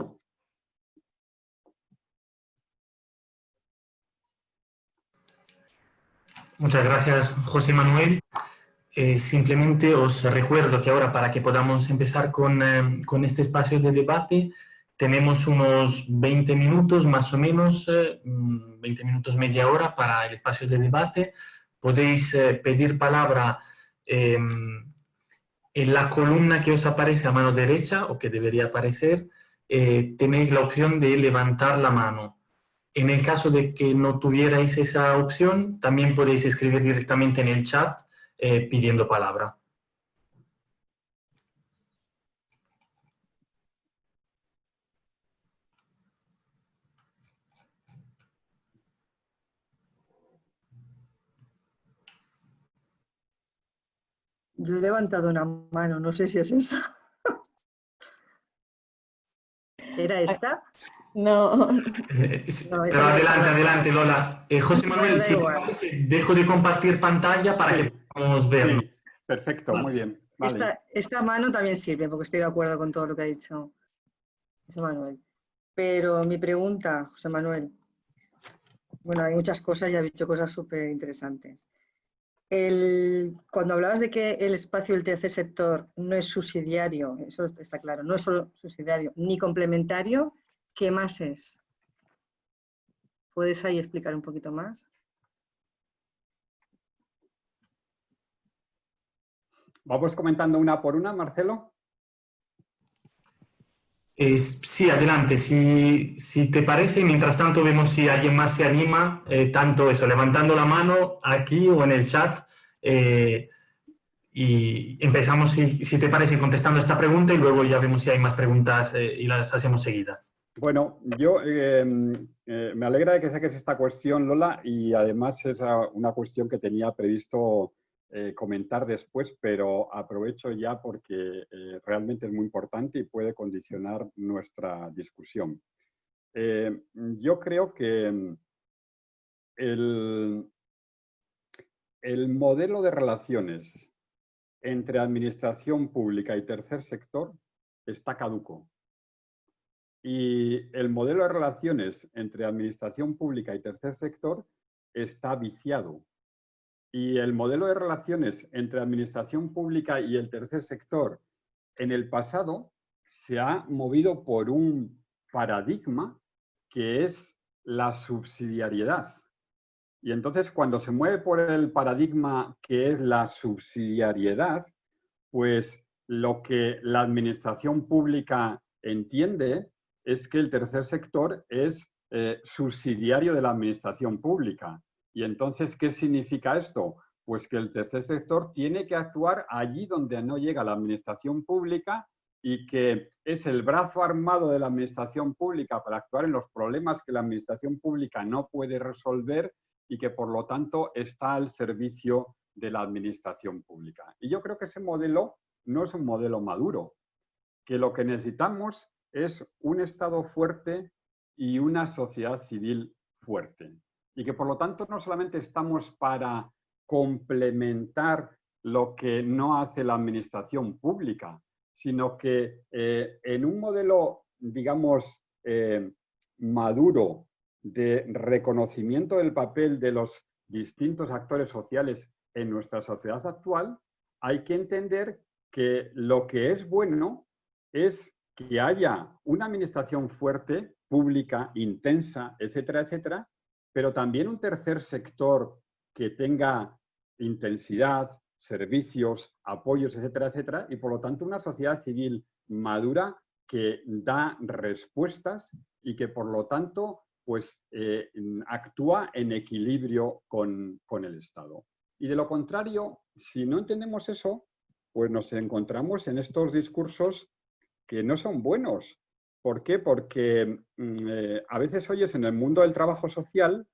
Muchas gracias, José Manuel. Eh, simplemente os recuerdo que ahora para que podamos empezar con, eh, con, este espacio de debate tenemos unos 20 minutos más o menos, 20 eh, minutos media hora para el espacio de debate. Podéis pedir palabra em, en la columna que os aparece a mano derecha o que debería aparecer. tenéis la opción de levantar la mano. En el caso de que no tuvierais esa opción, también podéis escribir directamente en el chat eh, pidiendo palabra. Yo he levantado una mano, no sé si es esa. ¿Era esta? No. Pero adelante, adelante, Lola. Eh, José Manuel, si dejo de compartir pantalla para que podamos verlo. perfecto, muy bien. Esta, mano también sirve, porque estoy de acuerdo con todo lo que ha dicho José Manuel. Pero mi pregunta, José Manuel, bueno, hay muchas cosas y ha dicho cosas súper interesantes. Cuando hablabas de que el espacio del tercer sector no es subsidiario, eso está claro, no es solo subsidiario, ni complementario, ¿Qué más es? ¿Puedes ahí explicar un poquito más? Vamos comentando una por una, Marcelo. Sí, adelante. Si, te parece, mientras tanto vemos si alguien más se anima, eh, tanto eso, levantando la mano aquí o en el chat. Eh, y empezamos, si, te parece, contestando esta pregunta y luego ya vemos si hay más preguntas eh, y las hacemos seguidas. Bueno, yo me alegra de que saques esta cuestión, Lola, y además es una cuestión que tenía previsto eh, comentar después, pero aprovecho ya porque eh, realmente es muy importante y puede condicionar nuestra discusión. yo creo que el, el modelo de relaciones entre administración pública y tercer sector está caduco. Y el modelo de relaciones entre administración pública y tercer sector está viciado. Y el modelo de relaciones entre administración pública y el tercer sector en el pasado se ha movido por un paradigma que es la subsidiariedad. Y entonces cuando se mueve por el paradigma que es la subsidiariedad, pues lo que la administración pública entiende es que el tercer sector es eh, subsidiario de la administración pública. Y entonces, ¿qué significa esto? Pues que el tercer sector tiene que actuar allí donde no llega la administración pública y que es el brazo armado de la administración pública para actuar en los problemas que la administración pública no puede resolver y que por lo tanto está al servicio de la administración pública. Y yo creo que ese modelo no es un modelo maduro, que lo que necesitamos es un Estado fuerte y una sociedad civil fuerte. Y que por lo tanto no solamente estamos para complementar lo que no hace la administración pública, sino que eh, en un modelo, digamos, eh, maduro de reconocimiento del papel de los distintos actores sociales en nuestra sociedad actual, hay que entender que lo que es bueno es que haya una administración fuerte, pública, intensa, etcétera, etcétera, pero también un tercer sector que tenga intensidad, servicios, apoyos, etcétera, etcétera, y por lo tanto una sociedad civil madura que da respuestas y que por lo tanto pues, eh, actúa en equilibrio con, con el Estado. Y de lo contrario, si no entendemos eso, pues nos encontramos en estos discursos que no son buenos. ¿Por qué? Porque mm, eh, a veces oyes en el mundo del trabajo social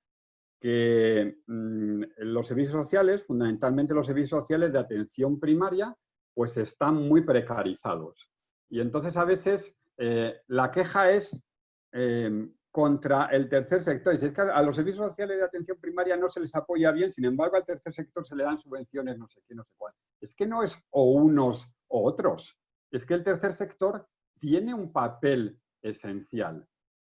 que mm, los servicios sociales, fundamentalmente los servicios sociales de atención primaria, pues están muy precarizados. Y entonces a veces eh, la queja es em, contra el tercer sector. Y es que a los servicios sociales de atención primaria no se les apoya bien, sin embargo al tercer sector se le dan subvenciones, no sé qué, no sé cuál. Es que no es o unos o otros. Es que el tercer sector tiene un papel esencial.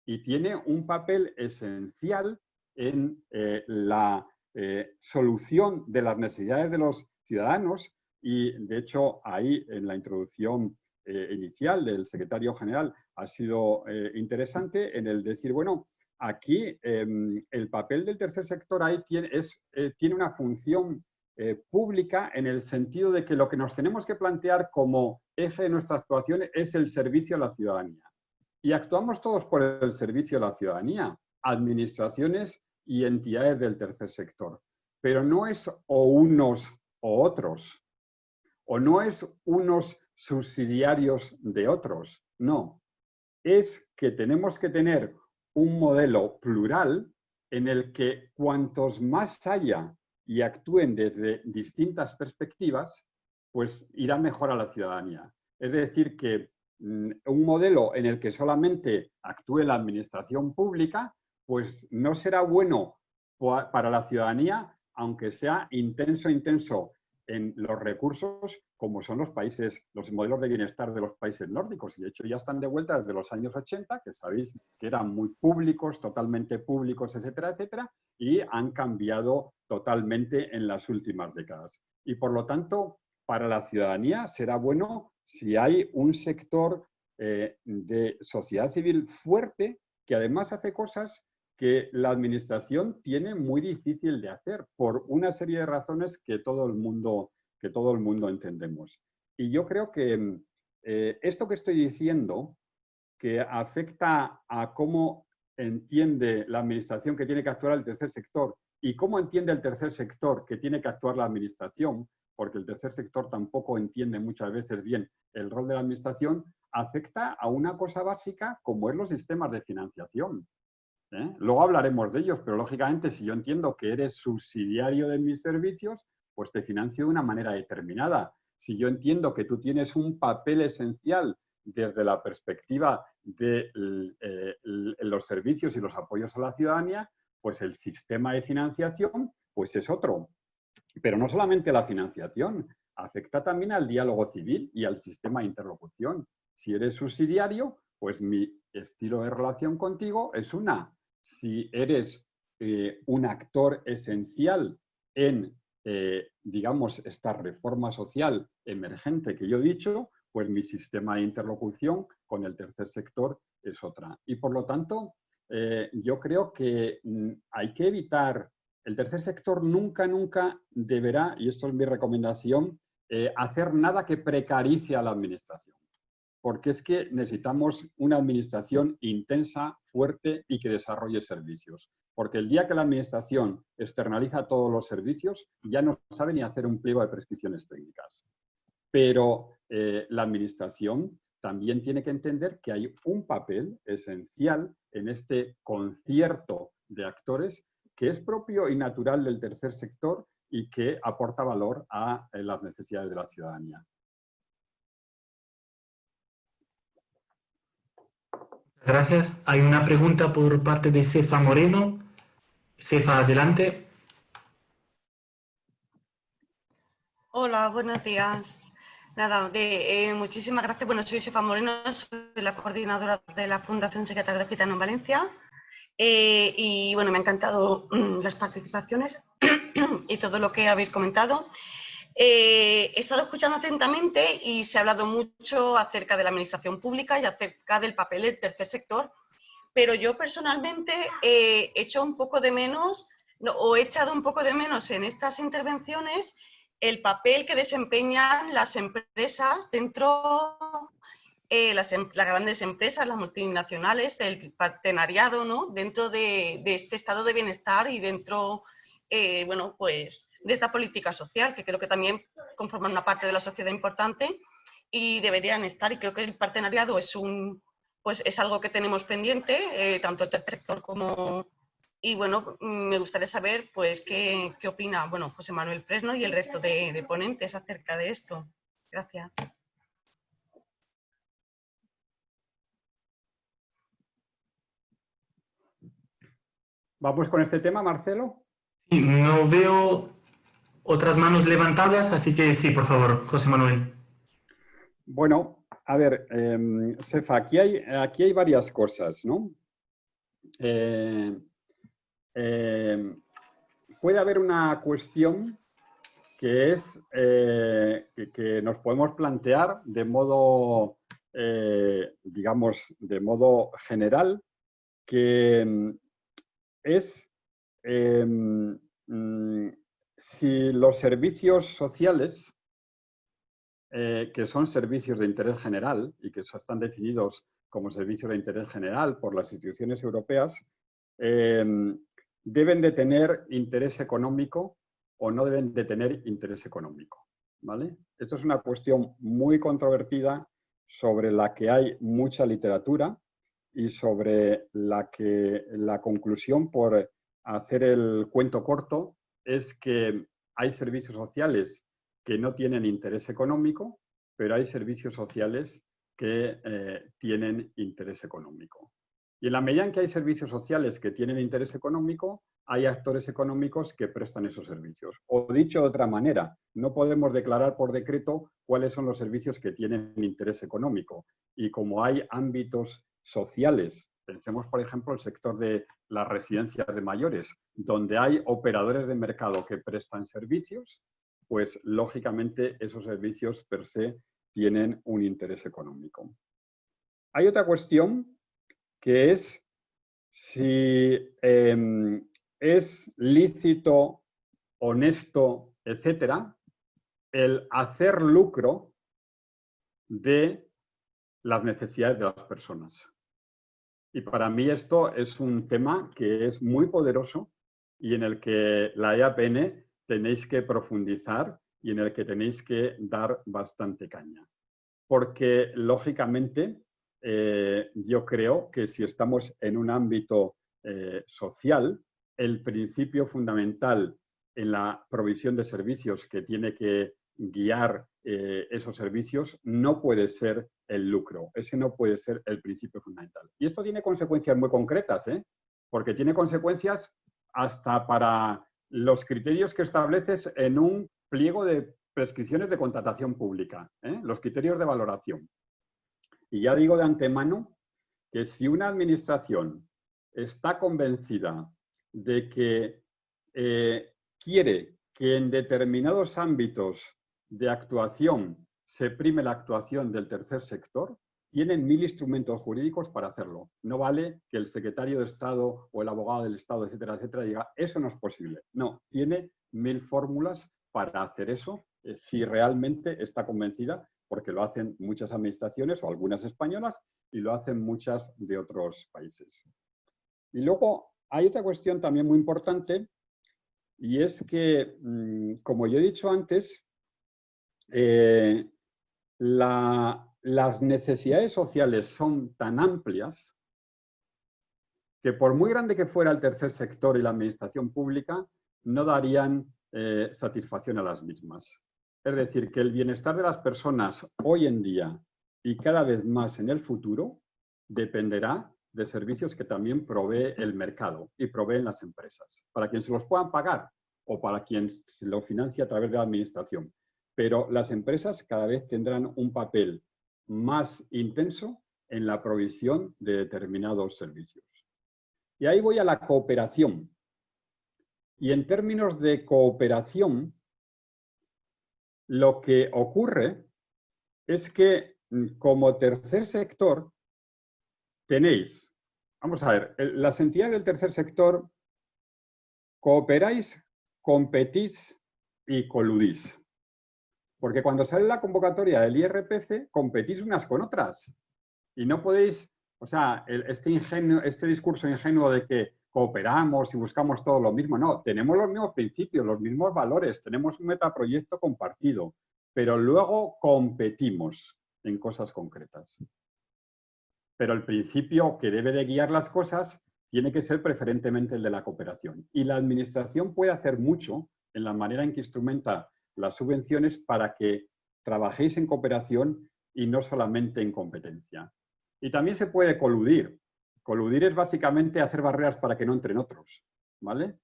Y tiene un papel esencial en eh, la eh, solución de las necesidades de los ciudadanos y de hecho ahí en la introducción eh, inicial del secretario general ha sido interesante en el decir, bueno, aquí em, el papel del tercer sector ahí tiene, es, tiene una función pública en el sentido de que lo que nos tenemos que plantear como eje de nuestra actuación es el servicio a la ciudadanía. Y actuamos todos por el servicio a la ciudadanía, administraciones y entidades del tercer sector. Pero no es o unos o otros, o no es unos subsidiarios de otros. No, es que tenemos que tener un modelo plural en el que cuantos más haya y actúen desde distintas perspectivas, pues irá mejor a la ciudadanía. Es decir, que mm, un modelo en el que solamente actúe la administración pública, pues no será bueno para la ciudadanía, aunque sea intenso, intenso en los recursos como son los países, los modelos de bienestar de los países nórdicos. Y de hecho ya están de vuelta desde los años 80, que sabéis que eran muy públicos, totalmente públicos, etcétera, etcétera, y han cambiado totalmente en las últimas décadas. Y por lo tanto, para la ciudadanía será bueno si hay un sector eh, de sociedad civil fuerte que además hace cosas que la administración tiene muy difícil de hacer por una serie de razones que todo el mundo, que todo el mundo entendemos. Y yo creo que eh, esto que estoy diciendo, que afecta a cómo entiende la administración que tiene que actuar el tercer sector y cómo entiende el tercer sector que tiene que actuar la administración, porque el tercer sector tampoco entiende muchas veces bien el rol de la administración, afecta a una cosa básica como es los sistemas de financiación. ¿eh? Luego hablaremos de ellos, pero lógicamente si yo entiendo que eres subsidiario de mis servicios, pues te financio de una manera determinada. Si yo entiendo que tú tienes un papel esencial desde la perspectiva de eh, los servicios y los apoyos a la ciudadanía, pues el sistema de financiación pues es otro. Pero no solamente la financiación, afecta también al diálogo civil y al sistema de interlocución. Si eres subsidiario, pues mi estilo de relación contigo es una si eres eh, un actor esencial en eh, digamos, esta reforma social emergente que yo he dicho, pues mi sistema de interlocución con el tercer sector es otra. Y por lo tanto, eh, yo creo que mm, hay que evitar, el tercer sector nunca, nunca deberá, y esto es mi recomendación, eh, hacer nada que precarice a la administración. Porque es que necesitamos una administración intensa, fuerte y que desarrolle servicios. Porque el día que la administración externaliza todos los servicios, ya no sabe ni hacer un pliego de prescripciones técnicas. Pero eh, la administración también tiene que entender que hay un papel esencial en este concierto de actores que es propio y natural del tercer sector y que aporta valor a eh, las necesidades de la ciudadanía. Gracias. Hay una pregunta por parte de Cefa Moreno. Cefa, adelante. Hola, buenos días. Nada, de, eh, muchísimas gracias. Bueno, soy Sefa Moreno, soy la coordinadora de la Fundación Secretaria de Gitano en Valencia. Eh, y bueno, me han encantado mm, las participaciones [clears throat] y todo lo que habéis comentado. Eh, he estado escuchando atentamente y se ha hablado mucho acerca de la administración pública y acerca del papel del tercer sector, pero yo personalmente he hecho un poco de menos, o he echado un poco de menos en estas intervenciones el papel que desempeñan las empresas dentro, eh, las, em, las, grandes empresas, las multinacionales, del partenariado, ¿no? Dentro de, este estado de bienestar y dentro, eh, bueno, pues de esta política social, que creo que también conforman una parte de la sociedad importante y deberían estar, y creo que el partenariado es un, pues es algo que tenemos pendiente, eh, tanto el sector como, y bueno, me gustaría saber pues qué, qué opina bueno, José Manuel Fresno y el resto de, ponentes acerca de esto. Gracias. ¿Vamos con este tema, Marcelo? no veo otras manos levantadas, así que sí, por favor, José Manuel. Bueno, a ver, eh, Sefa, aquí hay, aquí hay varias cosas, ¿no? Eh, eh, puede haber una cuestión que es eh, que, nos podemos plantear de modo, eh, digamos, de modo general, que mm, es em, mm, si los servicios sociales, que son servicios de interés general y que están definidos como servicios de interés general por las instituciones europeas, em, deben de tener interés económico o no deben de tener interés económico. ¿vale? Esto es una cuestión muy controvertida sobre la que hay mucha literatura y sobre la que la conclusión, por hacer el cuento corto, es que hay servicios sociales que no tienen interés económico, pero hay servicios sociales que eh, tienen interés económico. Y en la medida en que hay servicios sociales que tienen interés económico, hay actores económicos que prestan esos servicios. O dicho de otra manera, no podemos declarar por decreto cuáles son los servicios que tienen interés económico. Y como hay ámbitos sociales, pensemos por ejemplo el sector de las residencias de mayores, donde hay operadores de mercado que prestan servicios, pues lógicamente esos servicios per se tienen un interés económico. Hay otra cuestión que es si em, es lícito, honesto, etcétera, el hacer lucro de las necesidades de las personas. Y para mí esto es un tema que es muy poderoso y en el que la EAPN tenéis que profundizar y en el que tenéis que dar bastante caña. Porque, lógicamente, eh, yo creo que si estamos en un ámbito eh, social, el principio fundamental en la provisión de servicios que tiene que guiar eh, esos servicios no puede ser el lucro. Ese no puede ser el principio fundamental. Y esto tiene consecuencias muy concretas, porque tiene consecuencias hasta para los criterios que estableces en un pliego de prescripciones de contratación pública, los criterios de valoración. Y ya digo de antemano que si una administración está convencida de que eh, quiere que en determinados ámbitos de actuación se prime la actuación del tercer sector, tienen mil instrumentos jurídicos para hacerlo. No vale que el secretario de Estado o el abogado del Estado, etcétera, etcétera, diga, eso no es posible. No, tiene mil fórmulas para hacer eso eh, si realmente está convencida, porque lo hacen muchas administraciones o algunas españolas y lo hacen muchas de otros países. Y luego hay otra cuestión también muy importante y es que, mm, como yo he dicho antes, eh, las necesidades sociales son tan amplias que por muy grande que fuera el tercer sector y la administración pública, no darían eh, satisfacción a las mismas. Es decir, que el bienestar de las personas hoy en día y cada vez más en el futuro dependerá de servicios que también provee el mercado y proveen las empresas, para quien se los puedan pagar o para quien se lo financia a través de la administración. Pero las empresas cada vez tendrán un papel más intenso en la provisión de determinados servicios. Y ahí voy a la cooperación. Y en términos de cooperación, lo que ocurre es que mm, como tercer sector tenéis, vamos a ver, las entidades del tercer sector cooperáis, competís y coludís. Porque cuando sale la convocatoria del IRPC, competís unas con otras. Y no podéis, o sea, este, ingenio, este discurso ingenuo de que cooperamos y buscamos todo lo mismo. No, tenemos los mismos principios, los mismos valores, tenemos un metaproyecto compartido, pero luego competimos en cosas concretas. Pero el principio que debe de guiar las cosas tiene que ser preferentemente el de la cooperación. Y la administración puede hacer mucho en la manera en que instrumenta las subvenciones para que trabajéis en cooperación y no solamente en competencia. Y también se puede coludir. Coludir es básicamente hacer barreras para que no entren otros. ¿vale?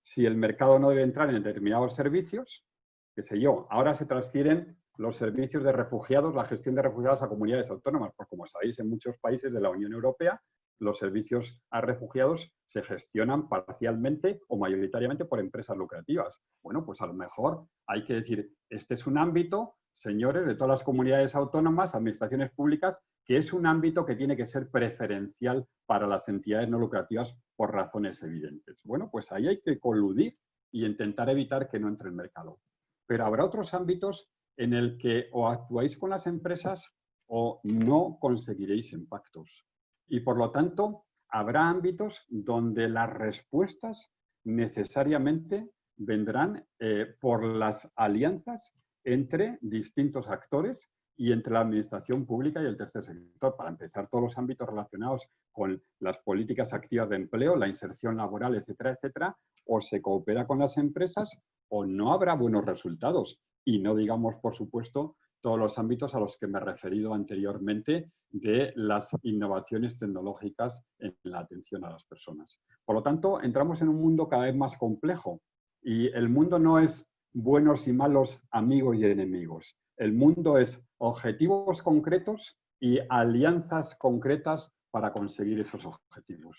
Si el mercado no debe entrar en determinados servicios, qué sé yo, ahora se transfieren los servicios de refugiados, la gestión de refugiados a comunidades autónomas, pues como sabéis, en muchos países de la Unión Europea los servicios a refugiados se gestionan parcialmente o mayoritariamente por empresas lucrativas. Bueno, pues a lo mejor hay que decir, este es un ámbito, señores, de todas las comunidades autónomas, administraciones públicas, que es un ámbito que tiene que ser preferencial para las entidades no lucrativas por razones evidentes. Bueno, pues ahí hay que coludir y intentar evitar que no entre el mercado. Pero habrá otros ámbitos en el que o actuáis con las empresas o no conseguiréis impactos. Y por lo tanto, habrá ámbitos donde las respuestas necesariamente vendrán eh, por las alianzas entre distintos actores y entre la administración pública y el tercer sector. Para empezar, todos los ámbitos relacionados con las políticas activas de empleo, la inserción laboral, etcétera, etcétera, o se coopera con las empresas o no habrá buenos resultados. Y no digamos, por supuesto, todos los ámbitos a los que me he referido anteriormente de las innovaciones tecnológicas en la atención a las personas. Por lo tanto, entramos en un mundo cada vez más complejo y el mundo no es buenos y malos amigos y enemigos. El mundo es objetivos concretos y alianzas concretas para conseguir esos objetivos.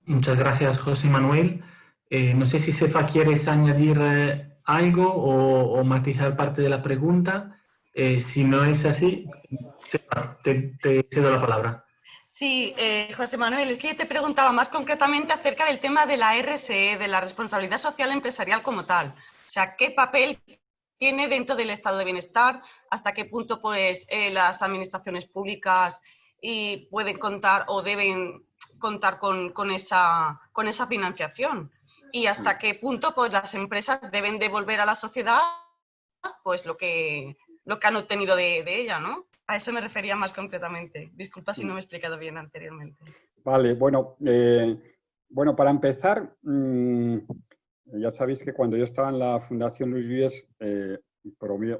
Muchas gracias, José Manuel. Eh, no sé si Sefa quieres añadir eh, algo o, matizar parte de la pregunta. Eh, si no es así, Sefa, te, cedo la palabra. Sí, José Manuel, es que yo te preguntaba más concretamente acerca del tema de la RSE, de la responsabilidad social empresarial como tal. O sea, ¿qué papel tiene dentro del estado de bienestar? ¿Hasta qué punto pues, las administraciones públicas y pueden contar o deben contar con, con, esa, con esa financiación? y hasta qué punto pues, las empresas deben devolver a la sociedad pues, lo, que, lo que han obtenido de, ella, ¿no? A eso me refería más concretamente. Disculpa si no me he explicado bien anteriormente. Vale, bueno, eh, bueno para empezar, mm, ya sabéis que cuando yo estaba en la Fundación Luis Vives, eh,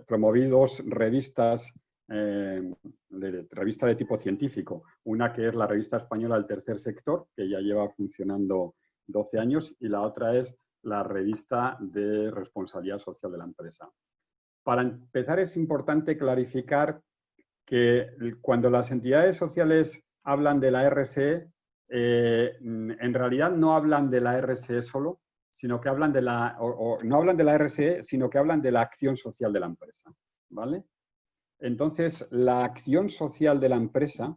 promoví dos revistas, eh, revista de tipo científico. Una que es la revista española del tercer sector, que ya lleva funcionando 12 años y la otra es la revista de responsabilidad social de la empresa. Para empezar es importante clarificar que cuando las entidades sociales hablan de la RSE, eh, en realidad no hablan de la RSE solo, sino que hablan de la, no hablan de la RSE, sino que hablan de la acción social de la empresa, ¿vale? Entonces, la acción social de la empresa,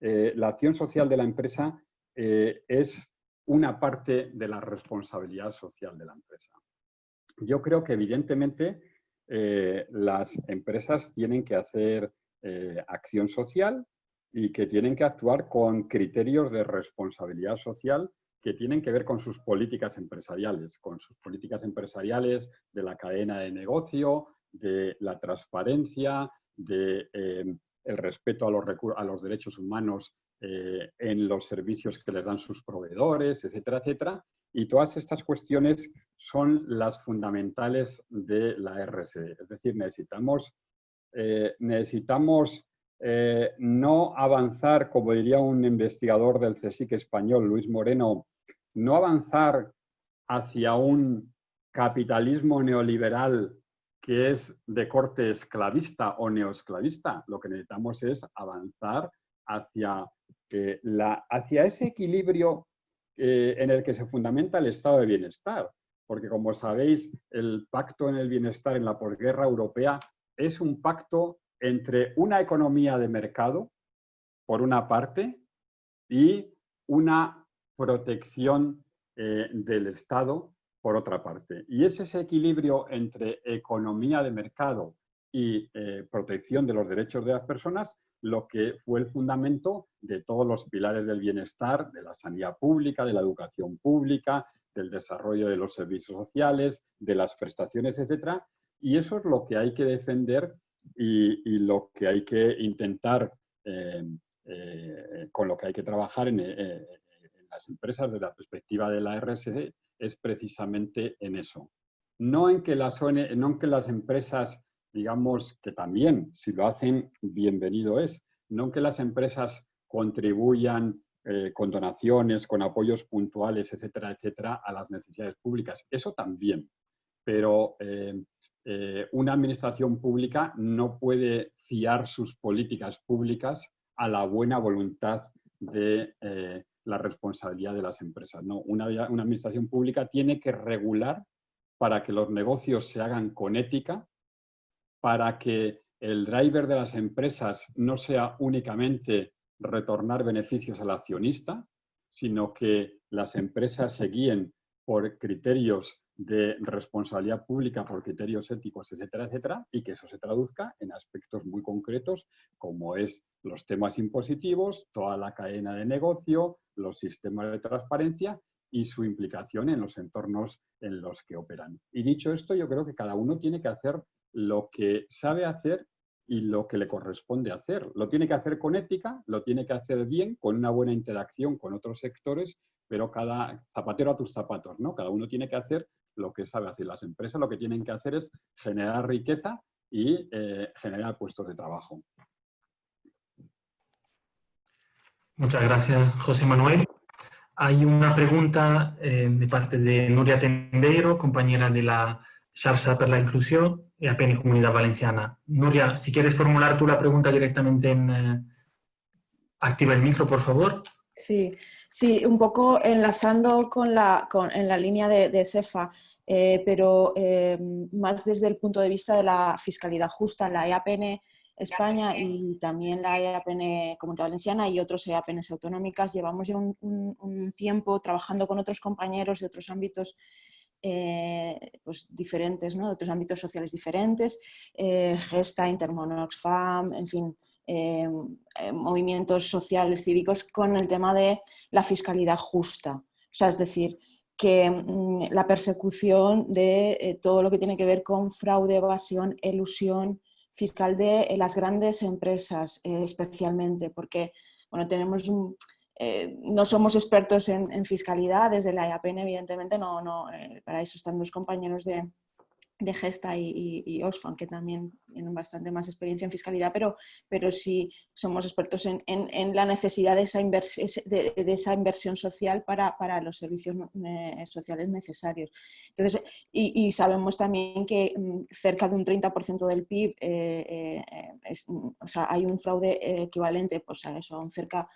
eh, la acción social de la empresa eh, es una parte de la responsabilidad social de la empresa. Yo creo que evidentemente eh, las empresas tienen que hacer acción social y que tienen que actuar con criterios de responsabilidad social que tienen que ver con sus políticas empresariales, con sus políticas empresariales de la cadena de negocio, de la transparencia, de eh, el respeto a los, derechos humanos eh, en los servicios que les dan sus proveedores, etcétera, etcétera. Y todas estas cuestiones son las fundamentales de la RSE. Es decir, necesitamos, eh, necesitamos no avanzar, como diría un investigador del CSIC español, Luis Moreno, no avanzar hacia un capitalismo neoliberal que es de corte esclavista o neoesclavista. Lo que necesitamos es avanzar hacia, la, hacia ese equilibrio eh, en el que se fundamenta el estado de bienestar. Porque como sabéis, el pacto en el bienestar en la posguerra europea es un pacto entre una economía de mercado, por una parte, y una protección eh, del Estado, por otra parte. Y es ese equilibrio entre economía de mercado y eh, protección de los derechos de las personas lo que fue el fundamento de todos los pilares del bienestar, de la sanidad pública, de la educación pública, del desarrollo de los servicios sociales, de las prestaciones, etc. Y eso es lo que hay que defender y, lo que hay que intentar, eh, eh, con lo que hay que trabajar en, en, las empresas desde la perspectiva de la RSD es precisamente en eso. No en que las, no en que las empresas, digamos que también, si lo hacen, bienvenido es, no en que las empresas contribuyan eh, con donaciones, con apoyos puntuales, etcétera, etcétera, a las necesidades públicas. Eso también. Pero eh, eh, una administración pública no puede fiar sus políticas públicas a la buena voluntad de la responsabilidad de las empresas. No, una, una administración pública tiene que regular para que los negocios se hagan con ética, para que el driver de las empresas no sea únicamente retornar beneficios al accionista, sino que las empresas se guíen por criterios de responsabilidad pública por criterios éticos, etcétera, etcétera, y que eso se traduzca en aspectos muy concretos como es los temas impositivos, toda la cadena de negocio, los sistemas de transparencia y su implicación en los entornos en los que operan. Y dicho esto, yo creo que cada uno tiene que hacer lo que sabe hacer y lo que le corresponde hacer. Lo tiene que hacer con ética, lo tiene que hacer bien, con una buena interacción con otros sectores, pero cada zapatero a tus zapatos, ¿no? Cada uno tiene que hacer lo que sabe hacer. Las empresas lo que tienen que hacer es generar riqueza y eh, generar puestos de trabajo. Muchas gracias, José Manuel. Hay una pregunta eh, de parte de Nuria Tendeiro, compañera de la Xarxa per la Inclusión APN Comunidad Valenciana. Nuria, si quieres formular tú la pregunta directamente en... Eh, activa el micro, por favor. Sí, sí, un poco enlazando con la, en la línea de, de SEFA, eh, pero eh, más desde el punto de vista de la fiscalidad justa, la EAPN España y también la EAPN Comunidad Valenciana y otros EAPNs autonómicas, llevamos ya un, tiempo trabajando con otros compañeros de otros ámbitos eh, pues diferentes, ¿no? otros ámbitos sociales diferentes, Gesta, Intermonoxfam, en fin, Em, em, movimientos sociales, cívicos, con el tema de la fiscalidad justa. O sea, es decir, que mm, la persecución de eh, todo lo que tiene que ver con fraude, evasión, elusión fiscal de eh, las grandes empresas eh, especialmente, porque bueno, tenemos no somos expertos en, fiscalidad, desde la IAPN evidentemente no, no para eso están los compañeros de, de Gesta y, y, Oxfam, que también tienen bastante más experiencia en fiscalidad, pero, pero sí somos expertos en, la necesidad de esa, inversión social para, los servicios eh, sociales necesarios. Entonces, y, sabemos también que mm, cerca de un 30% del PIB, eh, eh, o sea, hay un fraude equivalente pues a eso, a un cerca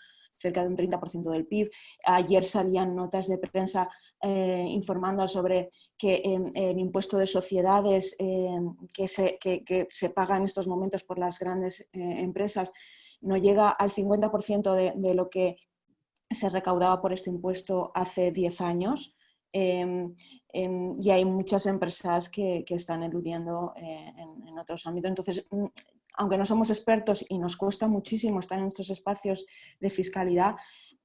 cerca de un 30% del PIB. Ayer salían notas de prensa eh, informando sobre que el impuesto de sociedades que, se, que, se paga en estos momentos por las grandes empresas no llega al 50% de, lo que se recaudaba por este impuesto hace 10 años. Em, em, y hay muchas empresas que, están eludiendo eh, en, otros ámbitos. Entonces, mm, aunque no somos expertos y nos cuesta muchísimo estar en estos espacios de fiscalidad,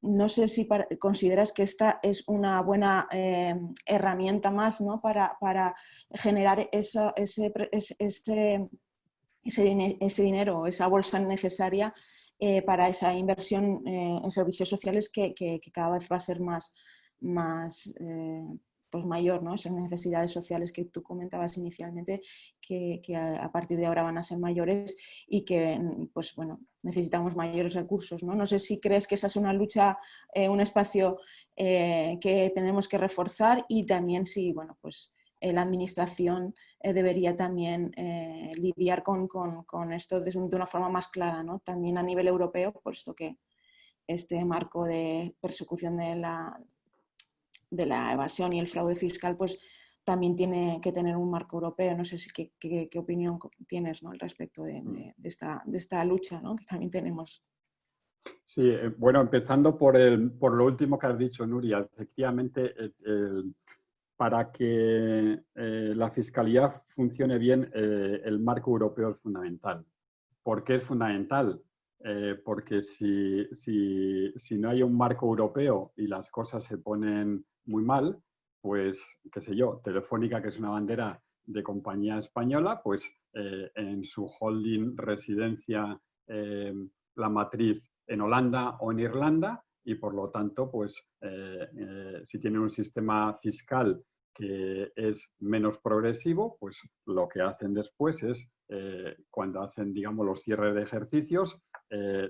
no sé si consideras que esta es una buena em, herramienta más ¿no? para, generar ese, ese, ese, ese, dinero, esa bolsa necesaria eh, para esa inversión eh, en servicios sociales que, que, cada vez va a ser más, más eh, pues mayor, ¿no? esas necesidades sociales que tú comentabas inicialmente, que, a, partir de ahora van a ser mayores y que pues, bueno, necesitamos mayores recursos. ¿no? no sé si crees que esa es una lucha, eh, un espacio eh, que tenemos que reforzar y también si bueno, pues, la administración debería también lidiar con, con, esto de, una forma más clara, ¿no? también a nivel europeo, puesto que este marco de persecución de la, de la evasión y el fraude fiscal, pues también tiene que tener un marco europeo. No sé si qué, qué, opinión tienes ¿no? al respecto de, mm. esta, de, esta, lucha ¿no? que también tenemos. Sí, eh, bueno, empezando por, el, por lo último que has dicho, Nuria, efectivamente, para que eh, la fiscalía funcione bien, eh, el marco europeo es fundamental. ¿Por qué es fundamental? porque si, si, si, no hay un marco europeo y las cosas se ponen muy mal, pues, qué sé yo, Telefónica, que es una bandera de compañía española, pues eh, en su holding residencia eh, la matriz en Holanda o en Irlanda y por lo tanto, pues eh, si tienen un sistema fiscal que es menos progresivo, pues lo que hacen después es, cuando hacen, digamos, los cierres de ejercicios,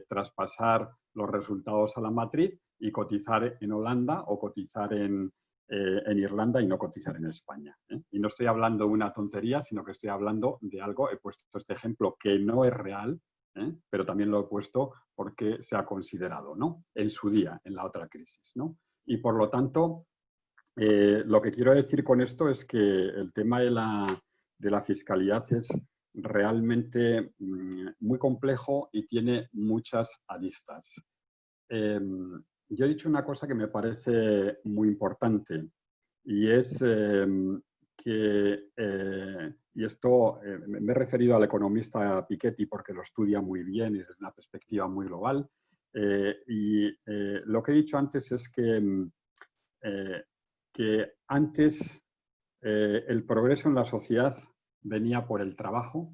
traspasar los resultados a la matriz y cotizar en Holanda o cotizar en, eh, en Irlanda y no cotizar en España. ¿eh? Y no estoy hablando de una tontería, sino que estoy hablando de algo, he puesto este ejemplo que no es real, ¿eh? pero también lo he puesto porque se ha considerado ¿no? en su día, en la otra crisis. ¿no? Y por lo tanto, lo que quiero decir con esto es que el tema de la, de la fiscalidad es realmente mm, muy complejo y tiene muchas aristas. Yo he dicho una cosa que me parece muy importante y es em, que, eh, y esto eh, me he referido al economista Piketty porque lo estudia muy bien y desde una perspectiva muy global, eh, y lo que he dicho antes es que, em, que antes el progreso en la sociedad venía por el trabajo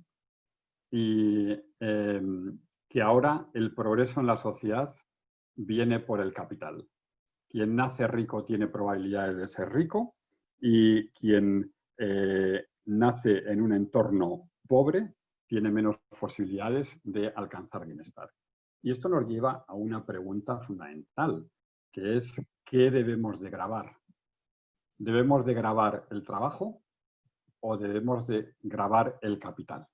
y em, que ahora el progreso en la sociedad viene por el capital. Quien nace rico tiene probabilidades de ser rico y quien eh, nace en un entorno pobre tiene menos posibilidades de alcanzar bienestar. Y esto nos lleva a una pregunta fundamental, que es ¿qué debemos de grabar? ¿Debemos de grabar el trabajo o debemos de grabar el capital?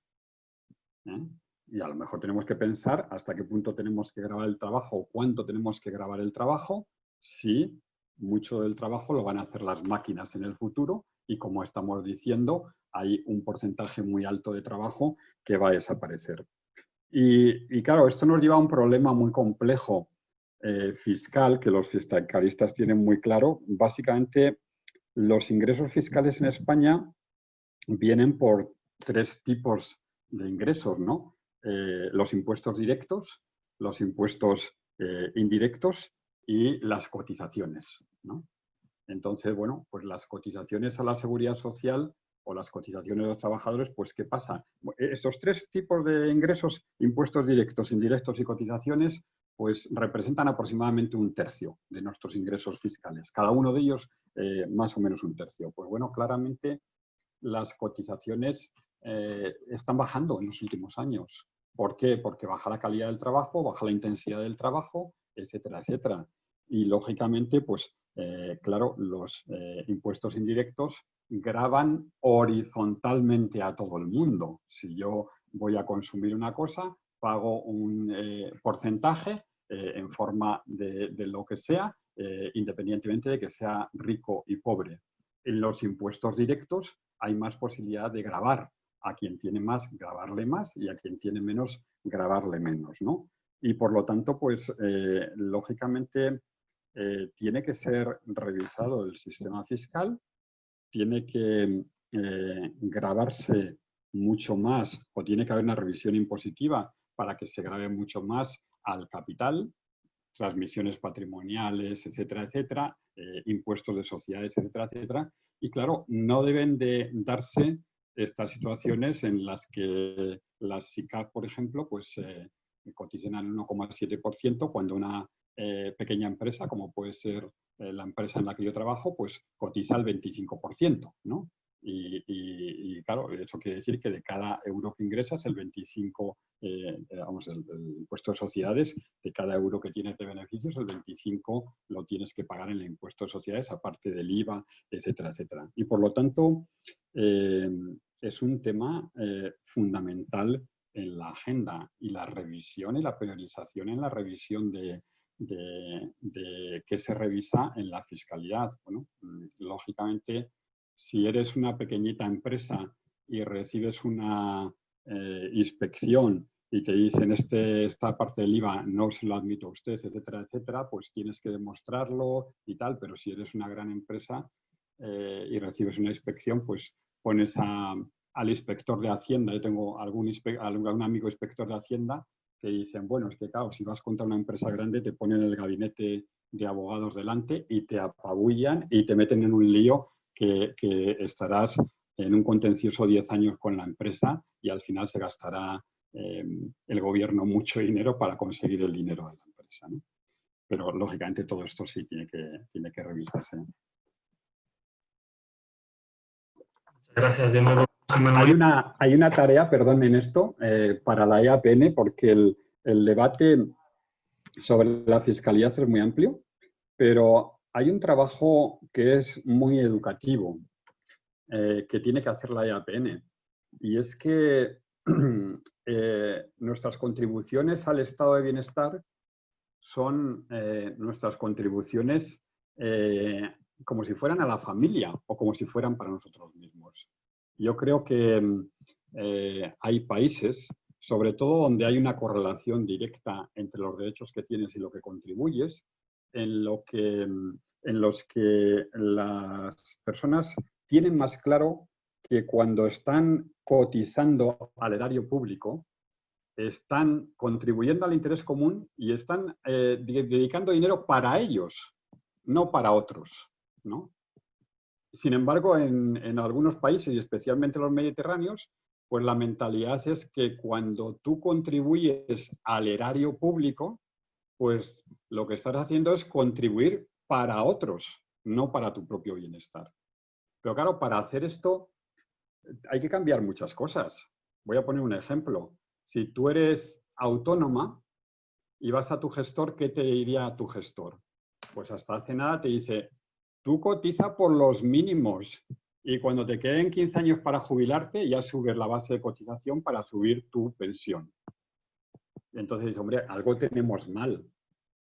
¿Eh? Y a lo mejor tenemos que pensar hasta qué punto tenemos que grabar el trabajo o cuánto tenemos que grabar el trabajo, si mucho del trabajo lo van a hacer las máquinas en el futuro y como estamos diciendo, hay un porcentaje muy alto de trabajo que va a desaparecer. Y, claro, esto nos lleva a un problema muy complejo eh, fiscal que los fiscalistas tienen muy claro. Básicamente, los ingresos fiscales en España vienen por tres tipos de ingresos, ¿no? Eh, los impuestos directos, los impuestos eh, indirectos y las cotizaciones. Entonces, bueno, pues las cotizaciones a la seguridad social o las cotizaciones de los trabajadores, pues ¿qué pasa? Estos tres tipos de ingresos, impuestos directos, indirectos y cotizaciones, pues representan aproximadamente un tercio de nuestros ingresos fiscales. Cada uno de ellos eh, más o menos un tercio. Pues bueno, claramente las cotizaciones están bajando en los últimos años. ¿Por qué? Porque baja la calidad del trabajo, baja la intensidad del trabajo, etcétera, etcétera. Y lógicamente, pues eh, claro, los eh, impuestos indirectos graban horizontalmente a todo el mundo. Si yo voy a consumir una cosa, pago un eh, porcentaje eh, en forma de, lo que sea, eh, independientemente de que sea rico y pobre. En los impuestos directos hay más posibilidad de grabar a quien tiene más, grabarle más y a quien tiene menos, grabarle menos, ¿no? Y por lo tanto, pues, lógicamente, tiene que ser revisado el sistema fiscal, tiene que grabarse mucho más o tiene que haber una revisión impositiva para que se grave mucho más al capital, transmisiones patrimoniales, etcétera, etcétera, eh, impuestos de sociedades, etcétera, etcétera. Y claro, no deben de darse estas situaciones en las que las SICAP, por ejemplo, pues eh, cotizan al 1,7% cuando una eh, pequeña empresa, como puede ser eh, la empresa en la que yo trabajo, pues cotiza al 25%, ¿no? Y, claro, eso quiere decir que de cada euro que ingresas, el 25, eh, vamos, el, impuesto de sociedades, de cada euro que tienes de beneficios, el 25 lo tienes que pagar en el impuesto de sociedades, aparte del IVA, etcétera, etcétera. Y por lo tanto, eh, es un tema eh, fundamental en la agenda y la revisión y la priorización en la revisión de, de, qué se revisa en la fiscalidad. Bueno, lógicamente, si eres una pequeñita empresa y recibes una eh, inspección y te dicen este, esta parte del IVA no se lo admito a usted, etcétera, etcétera, pues tienes que demostrarlo y tal, pero si eres una gran empresa eh, y recibes una inspección, pues pones al inspector de Hacienda, yo tengo algún, algún amigo inspector de Hacienda que dicen, bueno, es que claro, si vas contra una empresa grande te ponen el gabinete de abogados delante y te apabullan y te meten en un lío que, estarás en un contencioso 10 años con la empresa y al final se gastará eh, el gobierno mucho dinero para conseguir el dinero de la empresa. Pero lógicamente todo esto sí tiene que, tiene que revisarse. Gracias de nuevo. Hay una, hay una tarea, perdón, en esto, eh, para la EAPN, porque el, el debate sobre la fiscalidad es muy amplio, pero hay un trabajo que es muy educativo, eh, que tiene que hacer la EAPN, y es que [clears throat] eh, nuestras contribuciones al estado de bienestar son eh, nuestras contribuciones como si fueran a la familia o como si fueran para nosotros mismos. Yo creo que hay países, sobre todo donde hay una correlación directa entre los derechos que tienes y lo que contribuyes, en, lo que, en los que las personas tienen más claro que cuando están cotizando al erario público, están contribuyendo al interés común y están eh, dedicando dinero para ellos, no para otros. ¿No? Sin embargo, en, algunos países, y especialmente los mediterráneos, pues la mentalidad es que cuando tú contribuyes al erario público, pues lo que estás haciendo es contribuir para otros, no para tu propio bienestar. Pero claro, para hacer esto hay que cambiar muchas cosas. Voy a poner un ejemplo. Si tú eres autónoma y vas a tu gestor, ¿qué te diría tu gestor? Pues hasta hace nada te dice, tú cotiza por los mínimos y cuando te queden 15 años para jubilarte ya subes la base de cotización para subir tu pensión. Entonces hombre, algo tenemos mal.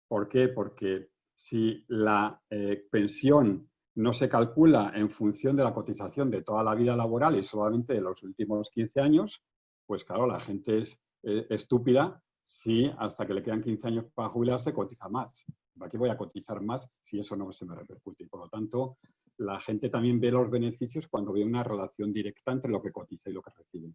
¿Por qué? Porque si la eh, pensión no se calcula en función de la cotización de toda la vida laboral y solamente de los últimos 15 años, pues claro, la gente es eh, estúpida si hasta que le quedan 15 años para jubilarse cotiza más. ¿Para qué voy a cotizar más si eso no se me repercute? Y por lo tanto, la gente también ve los beneficios cuando ve una relación directa entre lo que cotiza y lo que recibe.